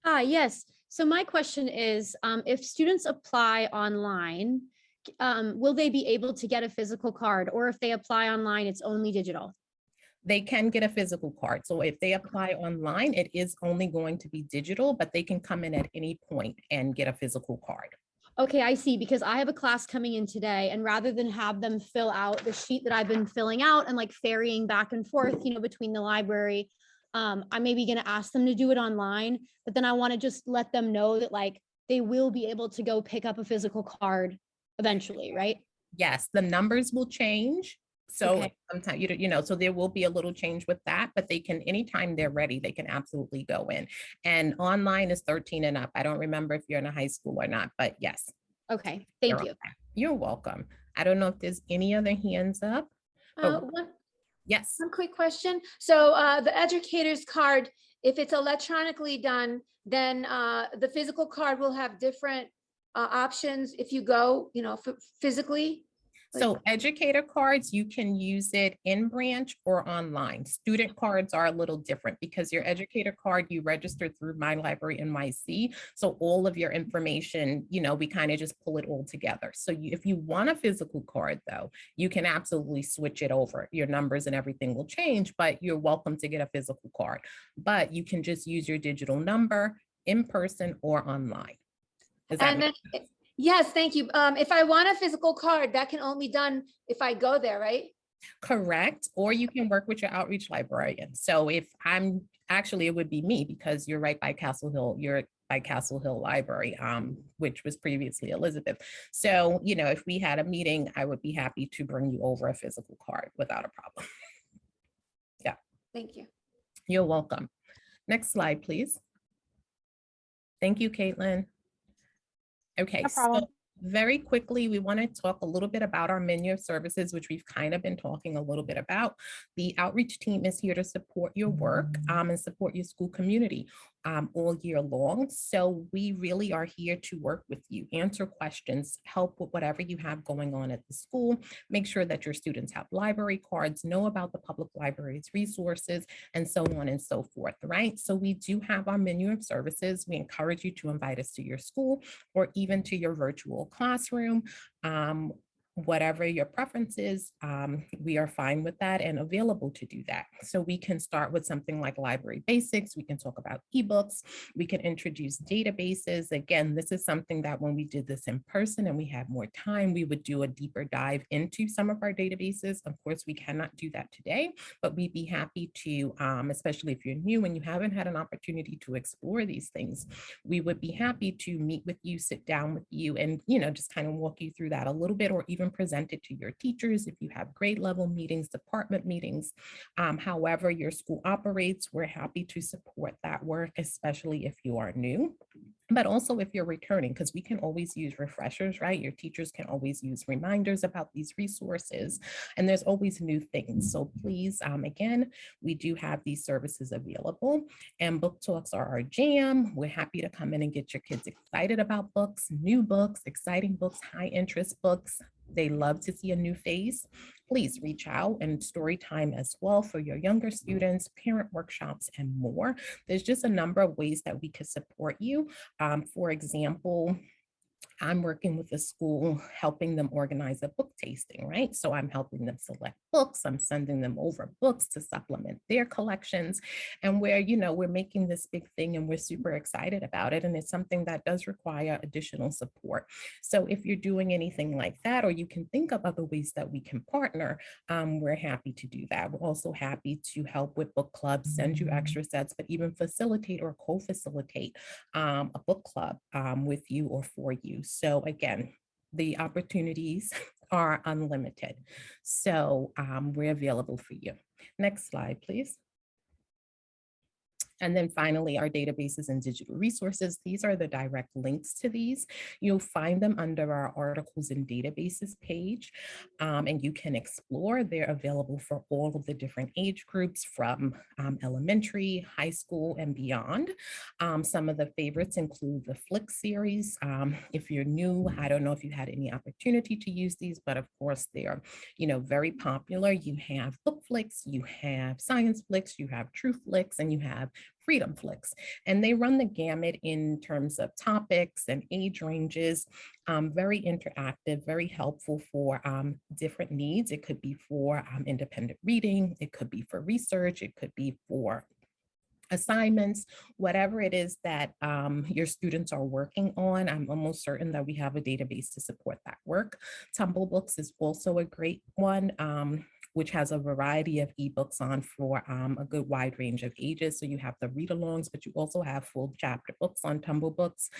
S16: Ah, yes. So my question is, um, if students apply online, um, will they be able to get a physical card? Or if they apply online, it's only digital?
S6: They can get a physical card. So if they apply online, it is only going to be digital, but they can come in at any point and get a physical card.
S16: Okay, I see, because I have a class coming in today and rather than have them fill out the sheet that I've been filling out and like ferrying back and forth, you know, between the library, um, I may be gonna ask them to do it online, but then I want to just let them know that like they will be able to go pick up a physical card eventually, right?
S6: Yes, the numbers will change. So
S16: Okay.
S6: sometimes, you you know, so there will be a little change with that, but they can, anytime they're ready, they can absolutely go in. And online is 13 and up. I don't remember if you're in a high school or not, but yes.
S16: Okay,
S6: you're
S16: thank you.
S6: okay. You're welcome. I don't know if there's any other hands up.
S14: Uh, one,
S6: Yes,
S14: one quick question. So uh, the educator's card, if it's electronically done, then uh, the physical card will have different uh, options if you go, you know, physically?
S6: So educator cards, you can use it in branch or online. Student cards are a little different because your educator card, you register through My Library NYC. So all of your information, you know, we kind of just pull it all together. So you, if you want a physical card though, you can absolutely switch it over. Your numbers and everything will change, but you're welcome to get a physical card. But you can just use your digital number in person or online. Does that
S14: And
S6: make
S14: then, yes, thank you. Um, If I want a physical card, that can only be done if I go there, right?
S6: Correct, or you can work with your outreach librarian. So if I'm, actually, it would be me because you're right by Castle Hill, you're by Castle Hill Library, um, which was previously Elizabeth. So, you know, if we had a meeting, I would be happy to bring you over a physical card without a problem. Yeah,
S14: Thank you.
S6: you're welcome. Next slide, please. Thank you, Caitlin. Okay,
S5: No
S6: so very quickly, we want to talk a little bit about our menu of services, which we've kind of been talking a little bit about. The outreach team is here to support your work um, and support your school community um, all year long. So we really are here to work with you, answer questions, help with whatever you have going on at the school, make sure that your students have library cards, know about the public library's resources, and so on and so forth, right? So we do have our menu of services. We encourage you to invite us to your school or even to your virtual classroom. Um, whatever your preference is, um, we are fine with that and available to do that. So we can start with something like library basics. We can talk about ebooks. We can introduce databases. Again, this is something that when we did this in person and we had more time, we would do a deeper dive into some of our databases. Of course, we cannot do that today, but we'd be happy to, um, especially if you're new and you haven't had an opportunity to explore these things, we would be happy to meet with you, sit down with you and, you know, just kind of walk you through that a little bit or even present it to your teachers if you have grade level meetings, department meetings. Um, however your school operates, we're happy to support that work, especially if you are new but also if you're returning, because we can always use refreshers, right? Your teachers can always use reminders about these resources, and there's always new things. So please, um, again, we do have these services available, and book talks are our jam. We're happy to come in and get your kids excited about books, new books, exciting books, high interest books. They love to see a new face. Please reach out and story time as well for your younger students, parent workshops, and more. There's just a number of ways that we could support you. Um, for example, I'm working with a school, helping them organize a book tasting, right? So I'm helping them select books. I'm sending them over books to supplement their collections. And where, you know, we're making this big thing and we're super excited about it. And it's something that does require additional support. So if you're doing anything like that, or you can think of other ways that we can partner, um, we're happy to do that. We're also happy to help with book clubs, send you extra sets, but even facilitate or co-facilitate um, a book club um, with you or for you. So again, the opportunities *laughs* are unlimited. So um, we're available for you. Next slide, please. And then finally, our databases and digital resources. These are the direct links to these. You'll find them under our articles and databases page, um, and you can explore. They're available for all of the different age groups from um, elementary, high school, and beyond. Um, some of the favorites include the Flick series. Um, if you're new, I don't know if you had any opportunity to use these, but of course they are, you know, very popular. You have BookFlix, you have ScienceFlix, you have TrueFlix, and you have FreedomFlix. And they run the gamut in terms of topics and age ranges, um, very interactive, very helpful for um, different needs. It could be for um, independent reading, it could be for research, it could be for assignments, whatever it is that um, your students are working on. I'm almost certain that we have a database to support that work. Tumble Books is also a great one. Um, which has a variety of ebooks on for um, a good wide range of ages. So you have the read-alongs, but you also have full chapter books on Tumble Books.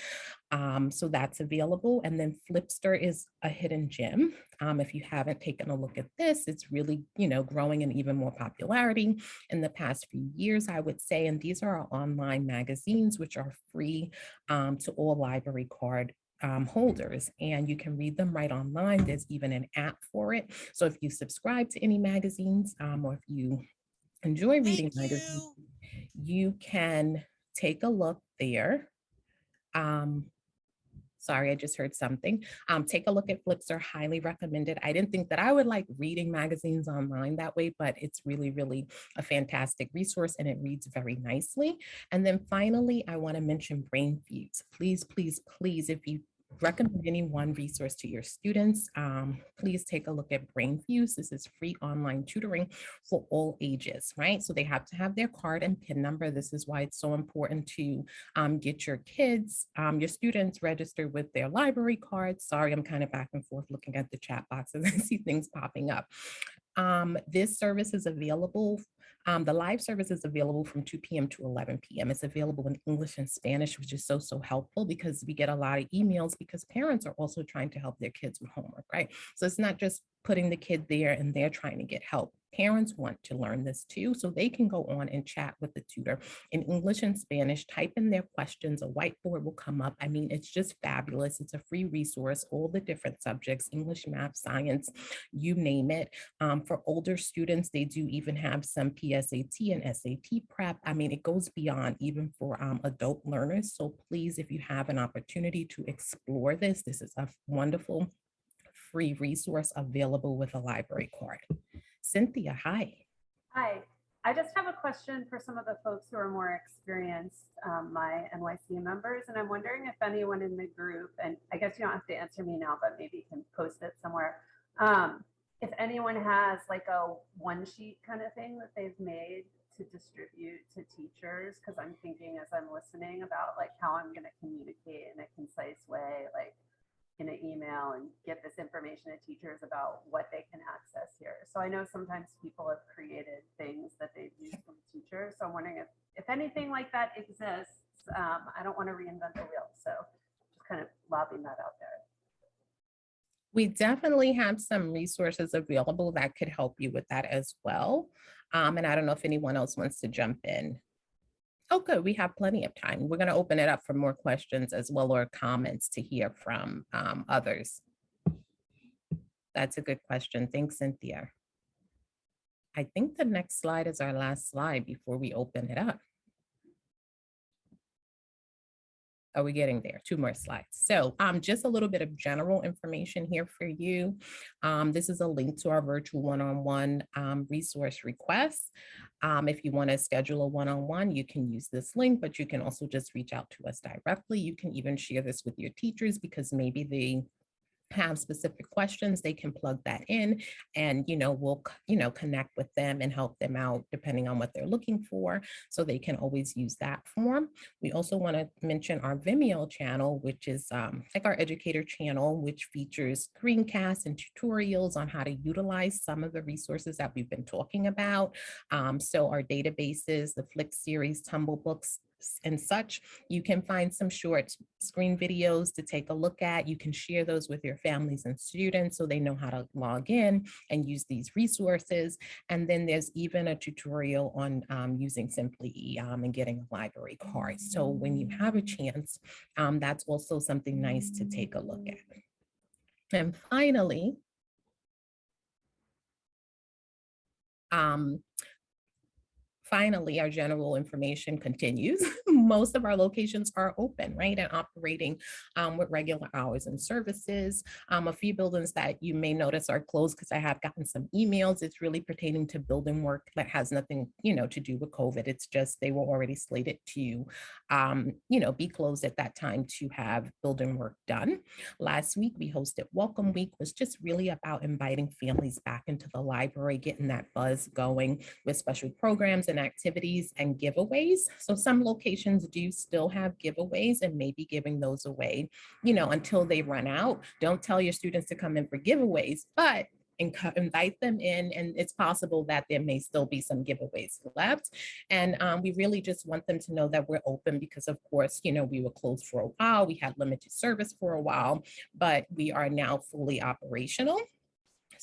S6: Um, so that's available. And then Flipster is a hidden gem. Um, if you haven't taken a look at this, it's really, you know, growing in even more popularity in the past few years, I would say. And these are our online magazines, which are free um, to all library card um, holders and you can read them right online. There's even an app for it. So if you subscribe to any magazines um, or if you enjoy reading magazines, you can take a look there. Um, sorry, I just heard something. Um, take a look at Flipster, highly recommended. I didn't think that I would like reading magazines online that way, but it's really, really a fantastic resource and it reads very nicely. And then finally, I wanna mention BrainFuse. Please, please, please, if you recommend any one resource to your students, um, please take a look at BrainFuse. This is free online tutoring for all ages, right? So they have to have their card and PIN number. This is why it's so important to um, get your kids, um, your students registered with their library cards. Sorry, I'm kind of back and forth looking at the chat boxes. *laughs* I see things popping up. Um, this service is available um, the live service is available from 2 p.m. to 11 p.m. It's available in English and Spanish, which is so, so helpful because we get a lot of emails because parents are also trying to help their kids with homework, right? So it's not just putting the kid there and they're trying to get help. Parents want to learn this too, so they can go on and chat with the tutor in English and Spanish, type in their questions, a whiteboard will come up. I mean, it's just fabulous. It's a free resource, all the different subjects, English, math, science, you name it. Um, for older students, they do even have some PSAT and SAT prep. I mean, it goes beyond even for um, adult learners. So please, if you have an opportunity to explore this, this is a wonderful free resource available with a library card. Cynthia, hi.
S21: Hi, I just have a question for some of the folks who are more experienced, um, my NYC members, and I'm wondering if anyone in the group, and I guess you don't have to answer me now, but maybe you can post it somewhere. Um, if anyone has like a one sheet kind of thing that they've made to distribute to teachers, because I'm thinking as I'm listening about like how I'm going to communicate in a concise way, like in an email and get this information to teachers about what they can access here. So I know sometimes people have created things that they've used from teachers. So I'm wondering if, if anything like that exists, um, I don't want to reinvent the wheel. So just kind of lobbing that out there.
S6: We definitely have some resources available that could help you with that as well. Um, and I don't know if anyone else wants to jump in. Oh, good. We have plenty of time. We're going to open it up for more questions as well or comments to hear from um, others. That's a good question. Thanks, Cynthia. I think the next slide is our last slide before we open it up. Are we getting there? Two more slides. So um, just a little bit of general information here for you. Um, this is a link to our virtual one-on-one -on -one, um, resource request. Um, if you want to schedule a one-on-one, -on -one, you can use this link, but you can also just reach out to us directly. You can even share this with your teachers because maybe they have specific questions, they can plug that in and, you know, we'll, you know, connect with them and help them out depending on what they're looking for. So they can always use that form. We also want to mention our Vimeo channel, which is um, like our educator channel, which features screencasts and tutorials on how to utilize some of the resources that we've been talking about. Um, so our databases, the Flick series, Tumble books, and such. You can find some short screen videos to take a look at. You can share those with your families and students so they know how to log in and use these resources. And then there's even a tutorial on um, using Simply um, and getting a library card. So when you have a chance, um, that's also something nice to take a look at. And finally, um, Finally, our general information continues. *laughs* Most of our locations are open, right, and operating um, with regular hours and services. Um, a few buildings that you may notice are closed because I have gotten some emails. It's really pertaining to building work that has nothing, you know, to do with COVID. It's just they were already slated to, um, you know, be closed at that time to have building work done. Last week we hosted Welcome Week, was just really about inviting families back into the library, getting that buzz going with special programs and activities and giveaways. So some locations do still have giveaways and maybe giving those away, you know, until they run out. Don't tell your students to come in for giveaways, but invite them in and it's possible that there may still be some giveaways left and um, we really just want them to know that we're open because of course you know we were closed for a while we had limited service for a while but we are now fully operational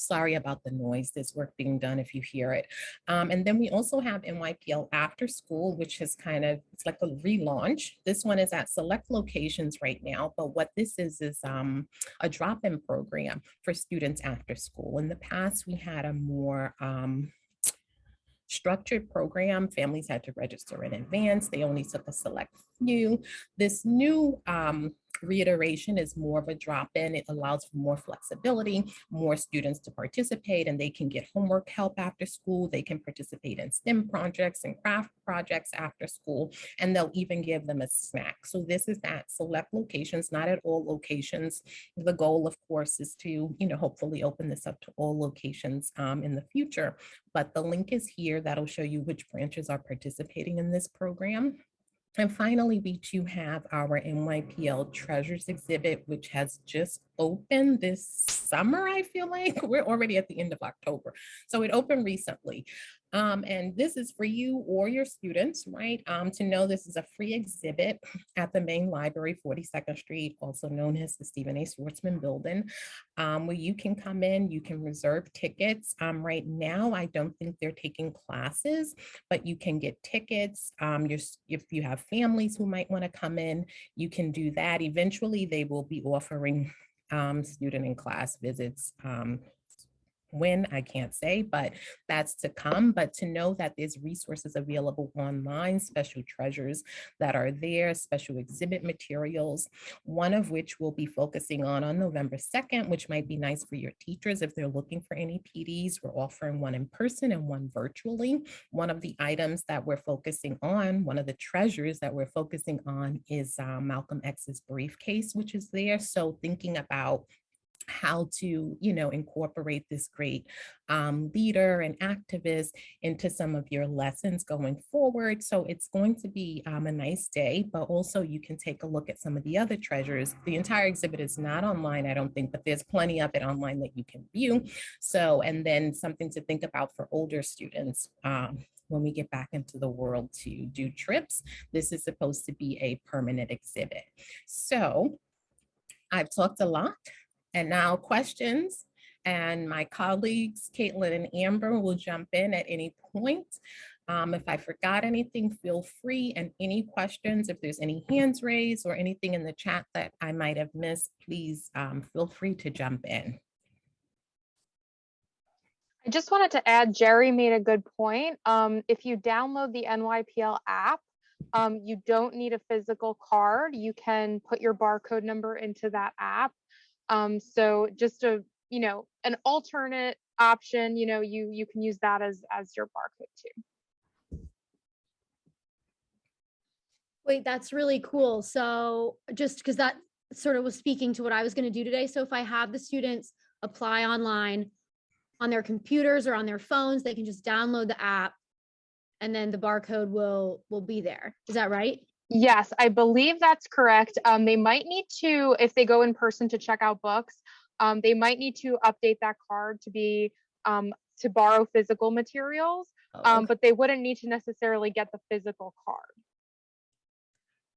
S6: Sorry about the noise. There's work being done if you hear it. Um, and then we also have NYPL After School, which is kind of, it's like a relaunch. This one is at select locations right now, but what this is, is um, a drop-in program for students after school. In the past, we had a more um, structured program. Families had to register in advance. They only took a select few. This new um, reiteration is more of a drop-in. It allows for more flexibility, more students to participate, and they can get homework help after school. They can participate in STEM projects and craft projects after school, and they'll even give them a snack. So this is at select locations, not at all locations. The goal, of course, is to, you know, hopefully open this up to all locations um, in the future. But the link is here. That'll show you which branches are participating in this program. And finally, we do have our NYPL Treasures exhibit, which has just opened this summer, I feel like. *laughs* We're already at the end of October. So it opened recently. Um, and this is for you or your students, right? Um, to know this is a free exhibit *sniffs* at the main library, 42nd Street, also known as the Stephen A. Schwarzman Building, um, where you can come in, you can reserve tickets. Um, right now, I don't think they're taking classes, but you can get tickets. Um, if you have families who might want to come in, you can do that. Eventually, they will be offering um, student and class visits when I can't say, but that's to come. But to know that there's resources available online, special treasures that are there, special exhibit materials, one of which we'll be focusing on on November 2nd, which might be nice for your teachers if they're looking for any PDs. We're offering one in person and one virtually. One of the items that we're focusing on, one of the treasures that we're focusing on is uh, Malcolm X's briefcase, which is there. So thinking about how to, you know, incorporate this great um, leader and activist into some of your lessons going forward. So it's going to be um, a nice day, but also you can take a look at some of the other treasures. The entire exhibit is not online, I don't think, but there's plenty of it online that you can view. So, and then something to think about for older students. Um, when we get back into the world to do trips, this is supposed to be a permanent exhibit. So I've talked a lot. And now questions, and my colleagues, Caitlin and Amber will jump in at any point. Um, if I forgot anything, feel free and any questions, if there's any hands raised or anything in the chat that I might have missed, please um, feel free to jump in.
S5: I just wanted to add, Jerry made a good point. Um, if you download the NYPL app, um, you don't need a physical card. You can put your barcode number into that app um, so just a, you know, an alternate option, you know, you you can use that as as your barcode too.
S16: Wait, that's really cool. So just because that sort of was speaking to what I was going to do today. So if I have the students apply online on their computers or on their phones, they can just download the app and then the barcode will will be there. Is that right?
S5: Yes, I believe that's correct. Um, they might need to, if they go in person to check out books, um, they might need to update that card to be um, to borrow physical materials,
S16: Oh,
S5: um,
S16: okay.
S5: but they wouldn't need to necessarily get the physical card.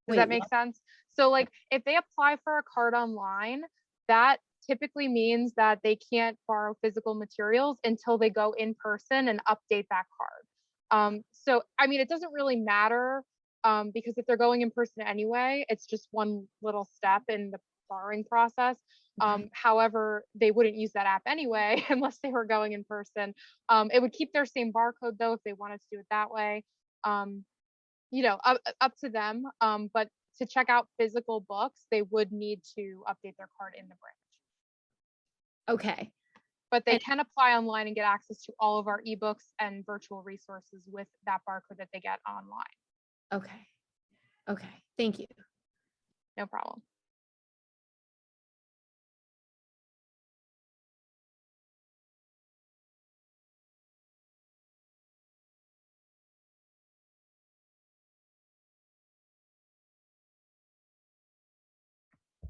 S5: Does
S16: Wait,
S5: that make
S16: what?
S5: sense? So like if they apply for a card online, that typically means that they can't borrow physical materials until they go in person and update that card. Um, so I mean, it doesn't really matter um, because if they're going in person anyway, it's just one little step in the borrowing process. Um, however, they wouldn't use that app anyway *laughs* unless they were going in person. Um, it would keep their same barcode though if they wanted to do it that way. Um, you know, up, up to them. Um, but to check out physical books, they would need to update their card in the branch.
S16: Okay.
S5: But they
S16: And-
S5: can apply online and get access to all of our ebooks and virtual resources with that barcode that they get online.
S16: Okay. Okay. Thank you.
S5: No problem.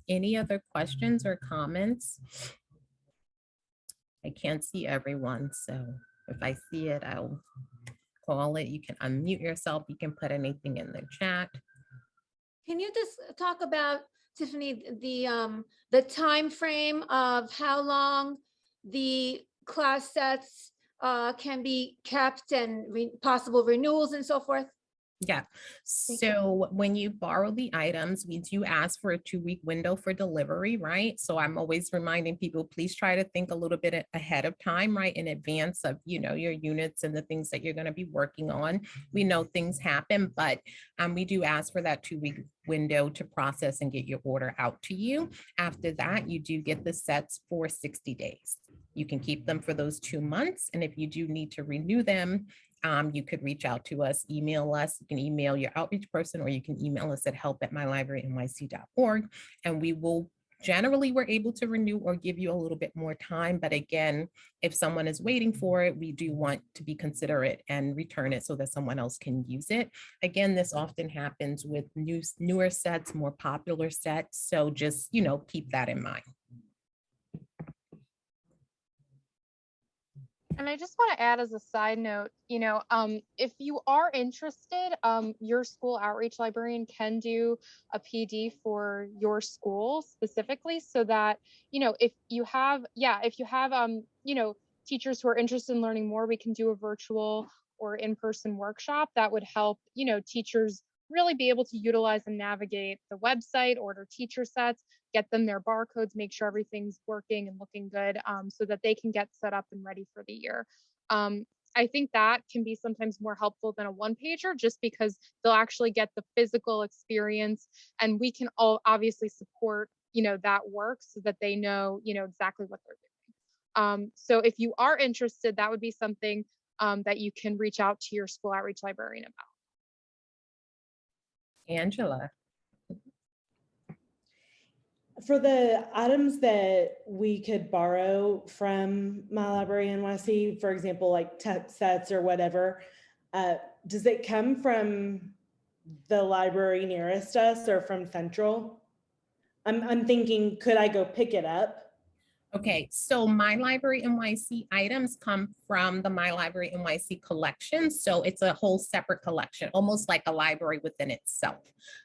S6: Any other questions or comments? I can't see everyone, so if I see it, I'll call it. You can unmute yourself. You can put anything in the chat.
S14: Can you just talk about, Tiffany, the, um, the time frame of how long the class sets uh, can be kept and re- possible renewals and so forth?
S6: Yeah, so when you borrow the items, we do ask for a two-week window for delivery, right? So I'm always reminding people, please try to think a little bit ahead of time, right? In advance of, you know, your units and the things that you're gonna be working on. We know things happen, but um, we do ask for that two-week window to process and get your order out to you. After that, you do get the sets for 60 days. You can keep them for those two months, and if you do need to renew them, um, you could reach out to us, email us. You can email your outreach person, or you can email us at help at mylibrarynyc.org, and we will generally we're able to renew or give you a little bit more time. But again, if someone is waiting for it, we do want to be considerate and return it so that someone else can use it. Again, this often happens with new, newer sets, more popular sets. So just, you know, keep that in mind.
S5: And I just want to add as a side note, you know, um, if you are interested, um, your school outreach librarian can do a PD for your school specifically so that, you know, if you have, yeah, if you have, um, you know, teachers who are interested in learning more, we can do a virtual or in-person workshop that would help, you know, teachers really be able to utilize and navigate the website, order teacher sets, get them their barcodes, make sure everything's working and looking good um, so that they can get set up and ready for the year. Um, I think that can be sometimes more helpful than a one pager just because they'll actually get the physical experience and we can all obviously support, you know, that work so that they know, you know, exactly what they're doing. Um, so if you are interested, that would be something um, that you can reach out to your school outreach librarian about.
S6: Angela.
S17: For the items that we could borrow from My Library NYC, for example, like tech sets or whatever, uh, does it come from the library nearest us or from Central? I'm, I'm thinking, could I go pick it up?
S6: Okay, so My Library NYC items come from the My Library NYC collection. So it's a whole separate collection, almost like a library within itself.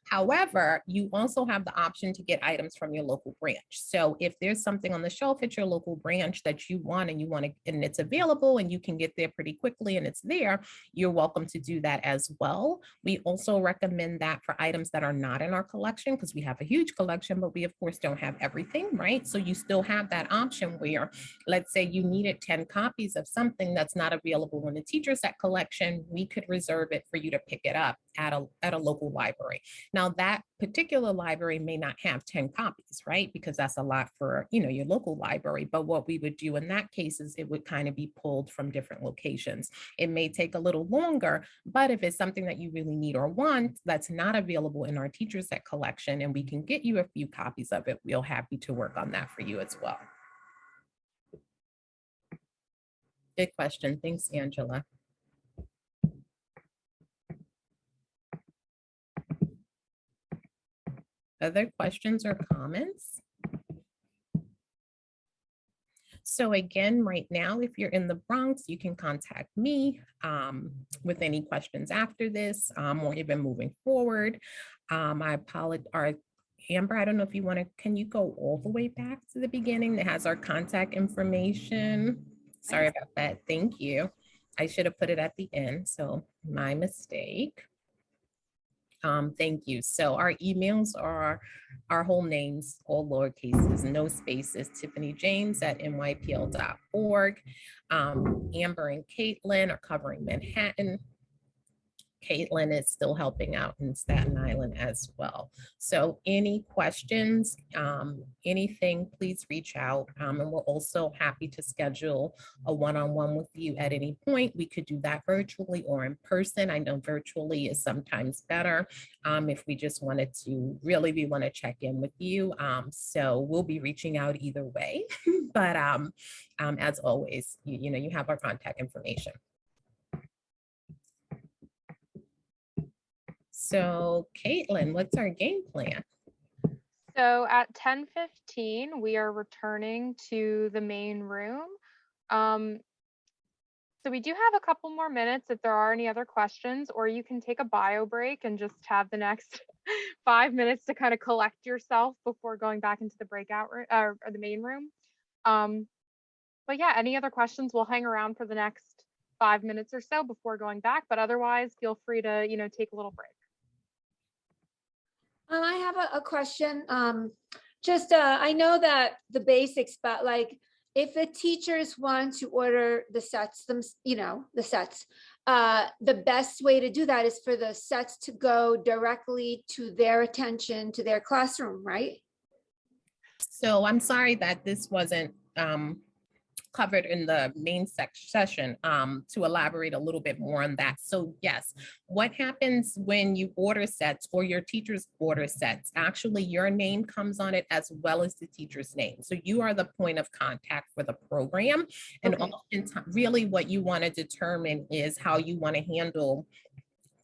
S6: However, you also have the option to get items from your local branch. So if there's something on the shelf at your local branch that you want and you want to, and it's available and you can get there pretty quickly and it's there, you're welcome to do that as well. We also recommend that for items that are not in our collection because we have a huge collection, but we of course don't have everything, right? So you still have that option where, let's say you needed 10 copies of something that's not available in the teacher set collection, we could reserve it for you to pick it up at a, at a local library. Now that particular library may not have 10 copies, right? Because that's a lot for, you know, your local library. But what we would do in that case is it would kind of be pulled from different locations. It may take a little longer, but if it's something that you really need or want that's not available in our teacher set collection and we can get you a few copies of it, we'll happy to work on that for you as well. Good question. Thanks, Angela. Other questions or comments? So again, right now, if you're in the Bronx, you can contact me um, with any questions after this um, or even moving forward. Um, I apologize. Amber, I don't know if you want to, can you go all the way back to the beginning that has our contact information? Sorry about that. Thank you. I should have put it at the end, so my mistake. Um, thank you. So our emails are our whole names, all lowercases, no spaces, Tiffany James at nypl.org. Um, Amber and Caitlin are covering Manhattan. Caitlin is still helping out in Staten Island as well. So any questions, um, anything, please reach out. Um, and we're also happy to schedule a one-on-one with you at any point. We could do that virtually or in person. I know virtually is sometimes better um, if we just wanted to really, we want to check in with you. Um, so we'll be reaching out either way. *laughs* but um, um, as always, you, you know, you have our contact information. So Caitlin, what's our game plan?
S5: So at ten fifteen, we are returning to the main room. Um, so we do have a couple more minutes if there are any other questions, or you can take a bio break and just have the next *laughs* five minutes to kind of collect yourself before going back into the breakout room or, or the main room. Um, but yeah, any other questions? We'll hang around for the next five minutes or so before going back, but otherwise feel free to, you know, take a little break.
S14: Um, I have a, a question. Um, just, uh, I know that the basics, but like, if the teachers want to order the sets, them, you know, the sets, uh, the best way to do that is for the sets to go directly to their attention, to their classroom, right?
S6: So I'm sorry that this wasn't um, covered in the main session um, to elaborate a little bit more on that. So yes, what happens when you order sets or your teacher's order sets? Actually, your name comes on it as well as the teacher's name. So you are the point of contact for the program. And
S14: Okay.
S6: really what you want to determine is how you want to handle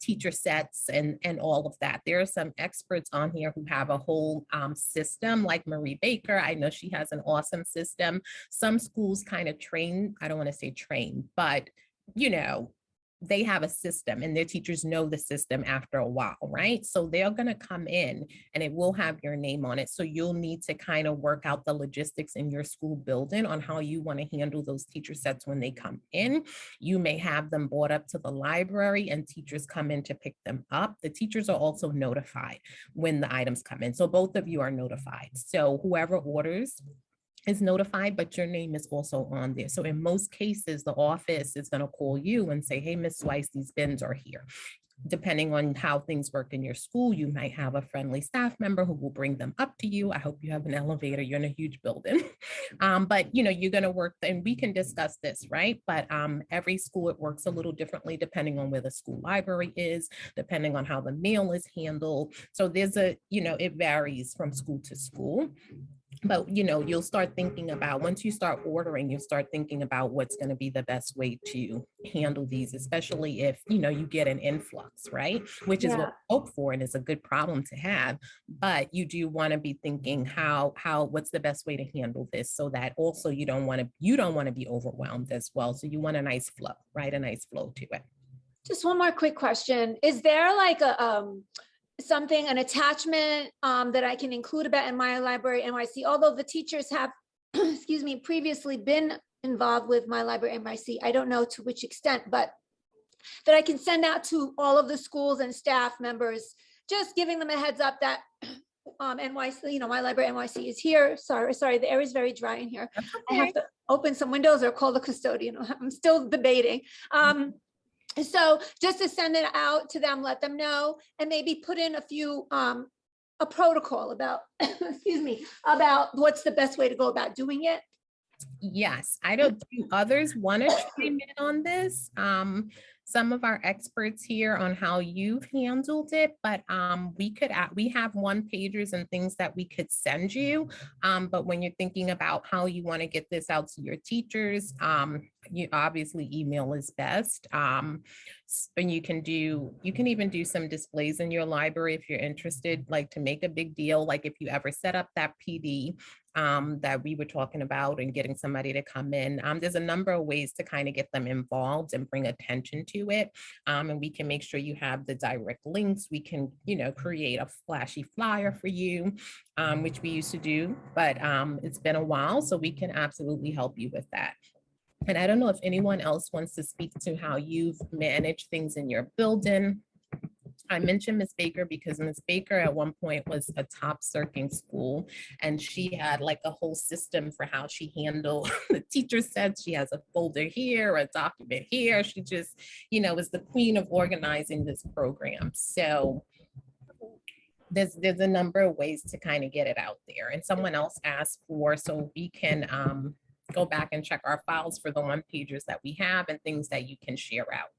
S6: teacher sets and and all of that. There are some experts on here who have a whole um, system like Marie Baker. I know she has an awesome system. Some schools kind of train, I don't want to say train, but you know, they have a system and their teachers know the system after a while, right? So they're going to come in and it will have your name on it. So you'll need to kind of work out the logistics in your school building on how you want to handle those teacher sets when they come in. You may have them brought up to the library and teachers come in to pick them up. The teachers are also notified when the items come in. So both of you are notified. So whoever orders is notified, but your name is also on there. So in most cases, the office is going to call you and say, hey, Miss Weiss, these bins are here. Depending on how things work in your school, you might have a friendly staff member who will bring them up to you. I hope you have an elevator. You're in a huge building. *laughs* Um, but you know, you're going to work and we can discuss this, right? But um, every school, it works a little differently depending on where the school library is, depending on how the mail is handled. So there's a, you know, it varies from school to school but you know you'll start thinking about once you start ordering you'll start thinking about what's going to be the best way to handle these especially if you know you get an influx right? Which is what we hope for and is a good problem to have but you do want to be thinking how how what's the best way to handle this so that also you don't want to you don't want to be overwhelmed as well. So you want a nice flow right? A nice flow to it.
S14: Just one more quick question. Is there like a, um, something, an attachment, um, that I can include about in my library NYC? Although the teachers have, *clears throat* excuse me, previously been involved with my library NYC, I don't know to which extent, but that I can send out to all of the schools and staff members, just giving them a heads up that *clears throat* um, NYC, you know, my library NYC is here. Sorry, sorry, the air is very dry in here. I have to open some windows or call the custodian. *laughs* I'm still debating. Um, so just to send it out to them, let them know, and maybe put in a few, um, a protocol about, *coughs* excuse me, about what's the best way to go about doing it.
S6: Yes, I don't, do others want to chime in on this? Um, some of our experts here on how you've handled it, but um, we could, add- we have one pagers and things that we could send you. Um, but when you're thinking about how you want to get this out to your teachers, um, you obviously email is best. Um, and you can do, you can even do some displays in your library if you're interested, like to make a big deal, like if you ever set up that PD um, that we were talking about and getting somebody to come in. Um, there's a number of ways to kind of get them involved and bring attention to it. Um, and we can make sure you have the direct links. We can, you know, create a flashy flyer for you, um, which we used to do, but um, it's been a while, so we can absolutely help you with that. And I don't know if anyone else wants to speak to how you've managed things in your building I mentioned Miss Baker because Miss Baker at one point was a top circling school and she had like a whole system for how she handled *laughs* the teacher sets. She has a folder here, a document here. She just, you know, was the queen of organizing this program. So there's there's a number of ways to kind of get it out there. And someone else asked for so we can um, go back and check our files for the one pagers that we have and things that you can share out.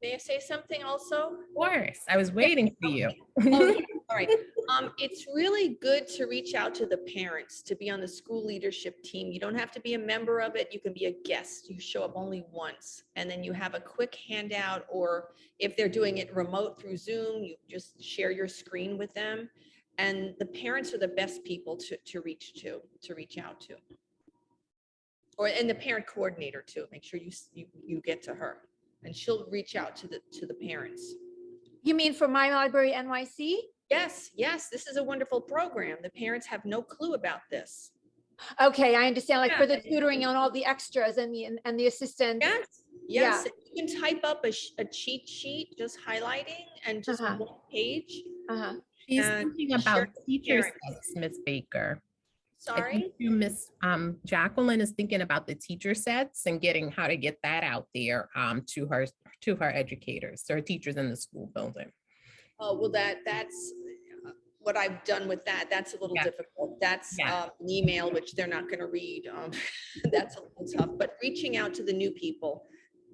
S10: May I say something also?
S6: Of course, I was waiting for you.
S10: Oh, yeah, *laughs* All right, um, it's really good to reach out to the parents, to be on the school leadership team. You don't have to be a member of it. You can be a guest. You show up only once. And then you have a quick handout, or if they're doing it remote through Zoom, you just share your screen with them. And the parents are the best people to, to reach to, to reach out to. Or, and the parent coordinator too. Make sure you, you, you get to her and she'll reach out to the, to the parents.
S14: You mean for My Library NYC?
S10: Yes, yes, this is a wonderful program. The parents have no clue about this.
S14: Okay, I understand, like for the tutoring and all the extras and the, and the assistants.
S10: Yes,
S14: Yeah.
S10: yes, you can type up a, a cheat sheet, just highlighting and just
S14: Uh-huh.
S10: one page.
S14: Uh-huh.
S6: She's thinking about
S10: it with
S6: teacher
S10: parents.
S6: sets, Miss Baker.
S10: Sorry?
S6: Miss um Jacqueline is thinking about the teacher sets and getting how to get that out there um to her to her educators, her teachers in the school building.
S10: Oh, well, that, that's uh, what I've done with that. That's a little
S6: Yeah.
S10: difficult. That's
S6: Yeah.
S10: um, an email, which they're not going to read. um, *laughs* That's a little tough, but reaching out to the new people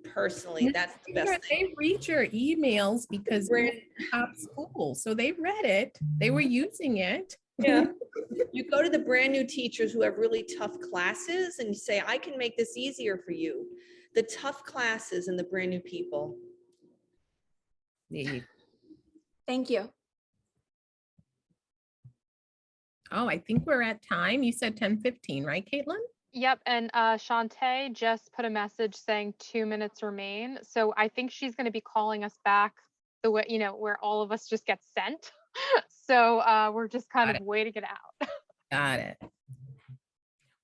S10: personally, that's the best thing.
S6: They read your emails because you're in top school, so they read it, they were using it.
S10: Yeah. *laughs* You go to the brand new teachers who have really tough classes and you say, I can make this easier for you. The tough classes and the brand new people.
S6: Neat.
S14: Thank you.
S6: Oh, I think we're at time. You said ten fifteen, right, Caitlin?
S5: Yep, and uh, Shantae just put a message saying two minutes remain. So I think she's going to be calling us back the way, you know, where all of us just get sent. *laughs* *laughs* so uh, we're just kind
S6: Got
S5: of waiting it out. *laughs*
S6: Got it.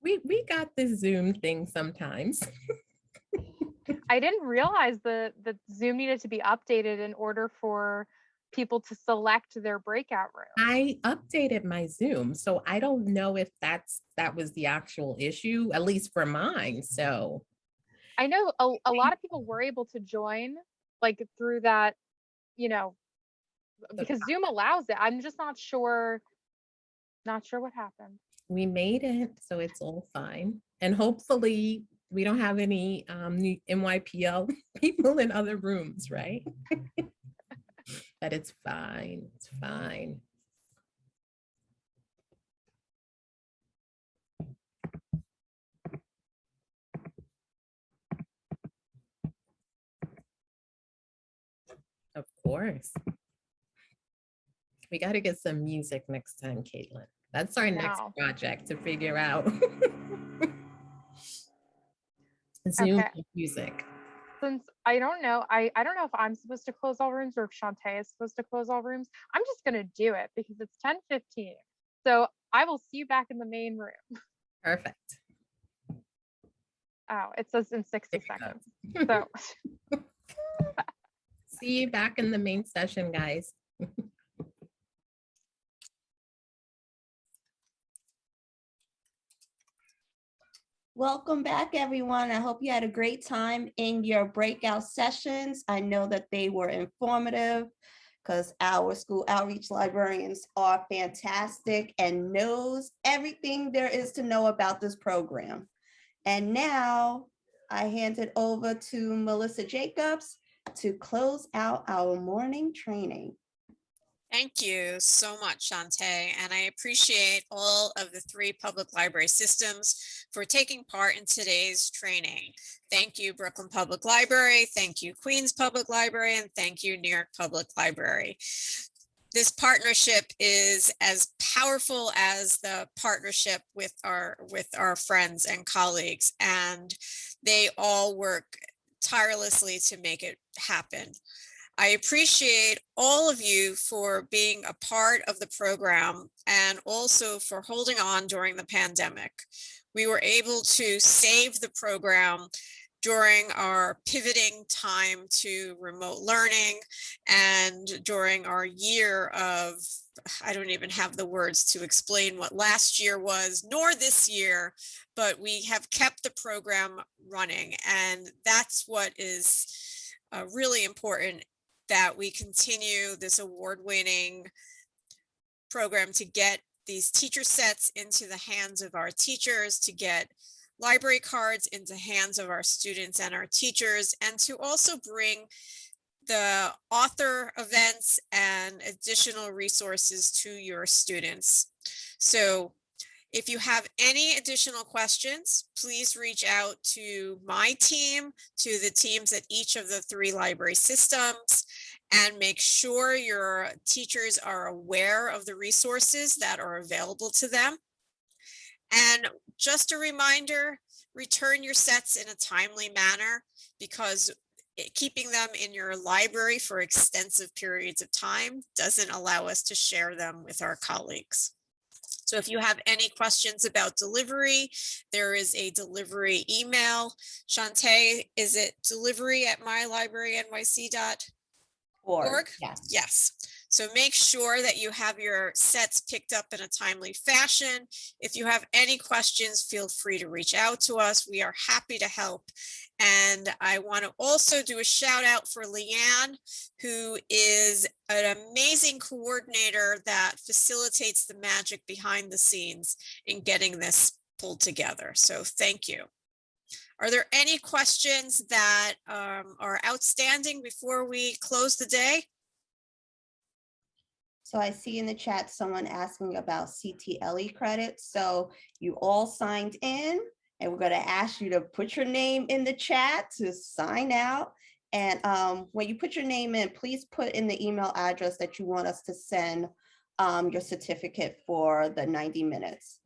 S6: We we got the Zoom thing sometimes. *laughs*
S5: I didn't realize the the Zoom needed to be updated in order for people to select their breakout room.
S6: I updated my Zoom, so I don't know if that's that was the actual issue, at least for mine. So
S5: I know a, a lot of people were able to join like through that, you know, because Zoom allows it. I'm just not sure, not sure what happened.
S6: we made it, so it's all fine. And hopefully we don't have any um new NYPL *laughs* people in other rooms, right? *laughs* But it's fine, it's fine. Of course. We got to get some music next time, Caitlin. That's our next project to figure out. *laughs* Zoom
S5: Okay.
S6: music.
S5: Since I don't know, I, I don't know if I'm supposed to close all rooms or if Shantae is supposed to close all rooms. I'm just gonna do it because it's 10:15. So I will see you back in the main room.
S6: Perfect.
S5: Oh, it says in 60 seconds. *laughs* So
S6: See you back in the main session, guys. *laughs*
S1: Welcome back, everyone. I hope you had a great time in your breakout sessions. I know that they were informative because our school outreach librarians are fantastic and knows everything there is to know about this program. And now I hand it over to Melissa Jacobs to close out our morning training.
S25: Thank you so much, Shantae, and I appreciate all of the three public library systems for taking part in today's training. Thank you, Brooklyn Public Library, thank you, Queens Public Library, and thank you, New York Public Library. This partnership is as powerful as the partnership with our with our friends and colleagues, and they all work tirelessly to make it happen. I appreciate all of you for being a part of the program and also for holding on during the pandemic. We were able to save the program during our pivoting time to remote learning and during our year of, I don't even have the words to explain what last year was, nor this year, but we have kept the program running. And that's what is uh, really important that we continue this award-winning program to get these teacher sets into the hands of our teachers, to get library cards into hands of our students and our teachers, and to also bring the author events and additional resources to your students. So if you have any additional questions, please reach out to my team, to the teams at each of the three library systems, and make sure your teachers are aware of the resources that are available to them. And just a reminder, return your sets in a timely manner because keeping them in your library for extensive periods of time doesn't allow us to share them with our colleagues. So if you have any questions about delivery, there is a delivery email. Shantae, is it delivery at mylibrarynyc.org?
S1: Org,
S25: Yes. Yes. So make sure that you have your sets picked up in a timely fashion. If you have any questions, feel free to reach out to us. We are happy to help. And I want to also do a shout out for Leanne, who is an amazing coordinator that facilitates the magic behind the scenes in getting this pulled together. So thank you. Are there any questions that um, are outstanding before we close the day?
S1: So I see in the chat someone asking about CTLE credits. So you all signed in and we're going to ask you to put your name in the chat to sign out. And um, when you put your name in, please put in the email address that you want us to send um, your certificate for the 90 minutes.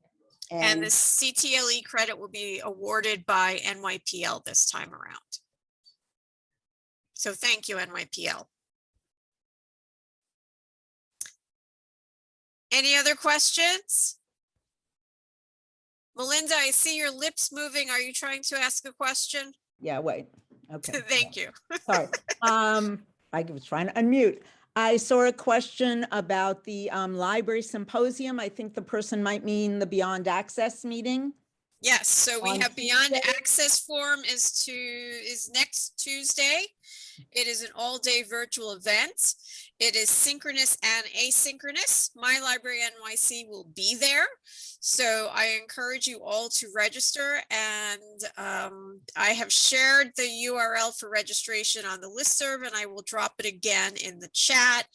S25: And the CTLE credit will be awarded by NYPL this time around. So thank you, NYPL. Any other questions? Melinda, I see your lips moving. Are you trying to ask a question?
S26: Yeah, wait, okay. *laughs*
S25: Thank you. *laughs*
S26: Sorry. Um, I was trying to unmute. I saw a question about the um, library symposium. I think the person might mean the Beyond Access meeting.
S25: Yes, so we have Beyond Access Forum is to, is next Tuesday. It is an all-day virtual event. It is synchronous and asynchronous. My Library NYC will be there. So I encourage you all to register and um, I have shared the URL for registration on the listserv and I will drop it again in the chat.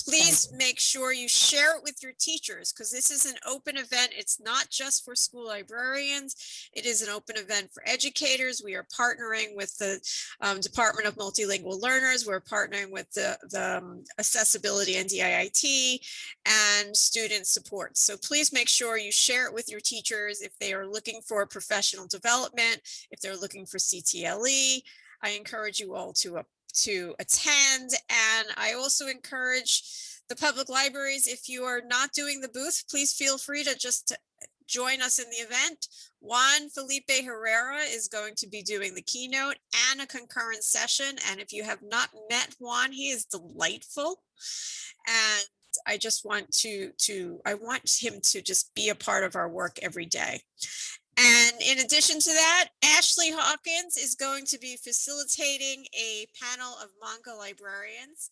S25: Please make sure you share it with your teachers because this is an open event. It's not just for school librarians. It is an open event for educators. We are partnering with the um, Department of Multilingual Learners. We're partnering with the, the um, Accessibility and DIIT and student support. So please make sure you share it with your teachers if they are looking for professional development, if they're looking for CTLE. I encourage you all to, uh, to attend. And I also encourage the public libraries, if you are not doing the booth, please feel free to just join us in the event. Juan Felipe Herrera is going to be doing the keynote and a concurrent session. And if you have not met Juan, he is delightful. And I just want to, to, I want him to just be a part of our work every day. And in addition to that, Ashley Hawkins is going to be facilitating a panel of manga librarians.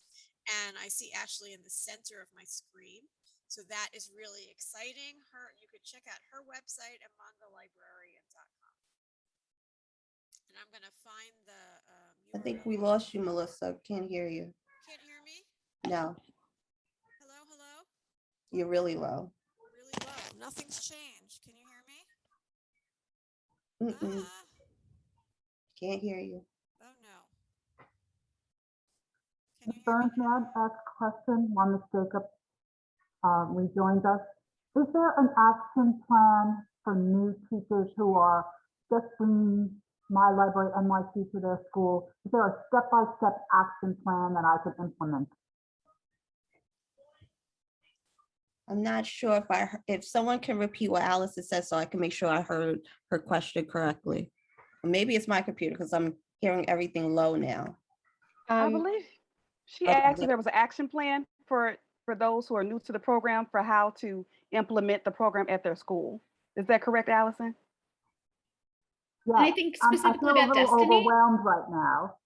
S25: And I see Ashley in the center of my screen. So that is really exciting. Her, you could check out her website at mangalibrarian.com. And I'm gonna find the, um,
S1: I think we lost you, Melissa. Can't hear you.
S25: can't hear me?
S1: No,
S25: Hello, hello?
S1: you're really low.
S25: Really low. Nothing's changed. Can you hear me?
S1: Mm-mm. Can't hear you.
S25: Oh, no.
S15: Can Ms. Burns, may I ask a question while Ms. Jacob uh, rejoins us? Is there an action plan for new teachers who are just bringing My Library NYC to their school? Is there a step-by-step action plan that I can implement?
S1: I'm not sure if I, if someone can repeat what Alice has said so I can make sure I heard her question correctly. Maybe it's my computer because I'm hearing everything low now.
S27: I
S5: Um,
S27: believe she
S1: Okay,
S27: asked if there was an action plan for, for those who are new to the program for how to implement the program at their school. Is that correct, Allison?
S15: Yeah,
S7: I think
S15: I'm-
S7: specifically
S15: I feel
S7: about
S15: a little
S7: Destiny.
S15: overwhelmed right now.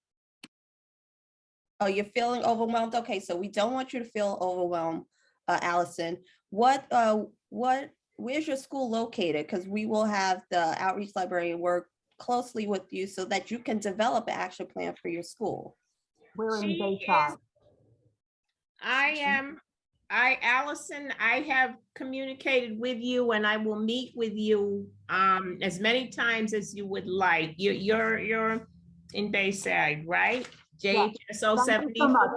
S1: Oh, you're feeling overwhelmed? Okay, so we don't want you to feel overwhelmed, uh, Allison. What, uh, what, where's your school located? Because we will have the outreach librarian work closely with you so that you can develop an action plan for your school.
S15: We're in
S28: She
S15: Bayshore.
S28: I am, I, Allison, I have communicated with you and I will meet with you um as many times as you would like. You, you're, you're in Bayside, right?
S15: Yeah,
S28: JHSO
S15: Thank you so
S28: seventy-four.
S15: much.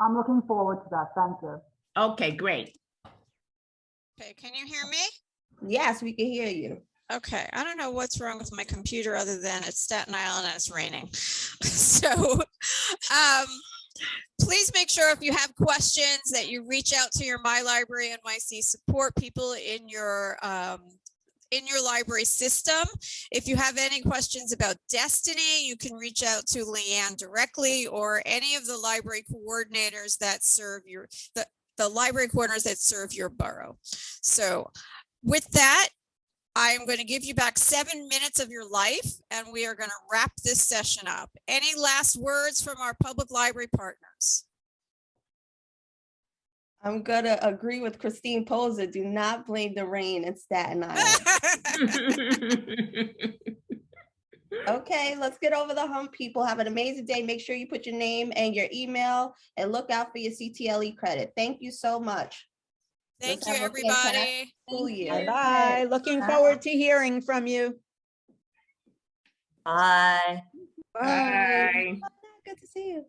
S15: I'm looking forward to that. Thank you.
S28: Okay, great.
S25: Okay, can you hear me?
S1: Yes, we can hear you.
S25: Okay, I don't know what's wrong with my computer other than it's Staten Island and it's raining. *laughs* So, um, please make sure if you have questions that you reach out to your My Library NYC support people in your, um, in your library system. If you have any questions about Destiny, you can reach out to Leanne directly or any of the library coordinators that serve your, the, the library corners that serve your borough. So with that, I am going to give you back seven minutes of your life and we are going to wrap this session up. Any last words from our public library partners?
S1: I'm gonna agree with Christine Poser. Do not blame the rain in Staten *laughs* Island. *laughs* *laughs* Okay, let's get over the hump, people. Have an amazing day. Make sure you put your name and your email and look out for your CTLE E credit. Thank you so much.
S25: Thank
S1: Let's
S25: you,
S1: have a fantastic
S25: everybody.
S1: School year.
S26: Bye. Looking forward to hearing from you.
S1: Bye.
S28: Bye.
S1: Good to see you.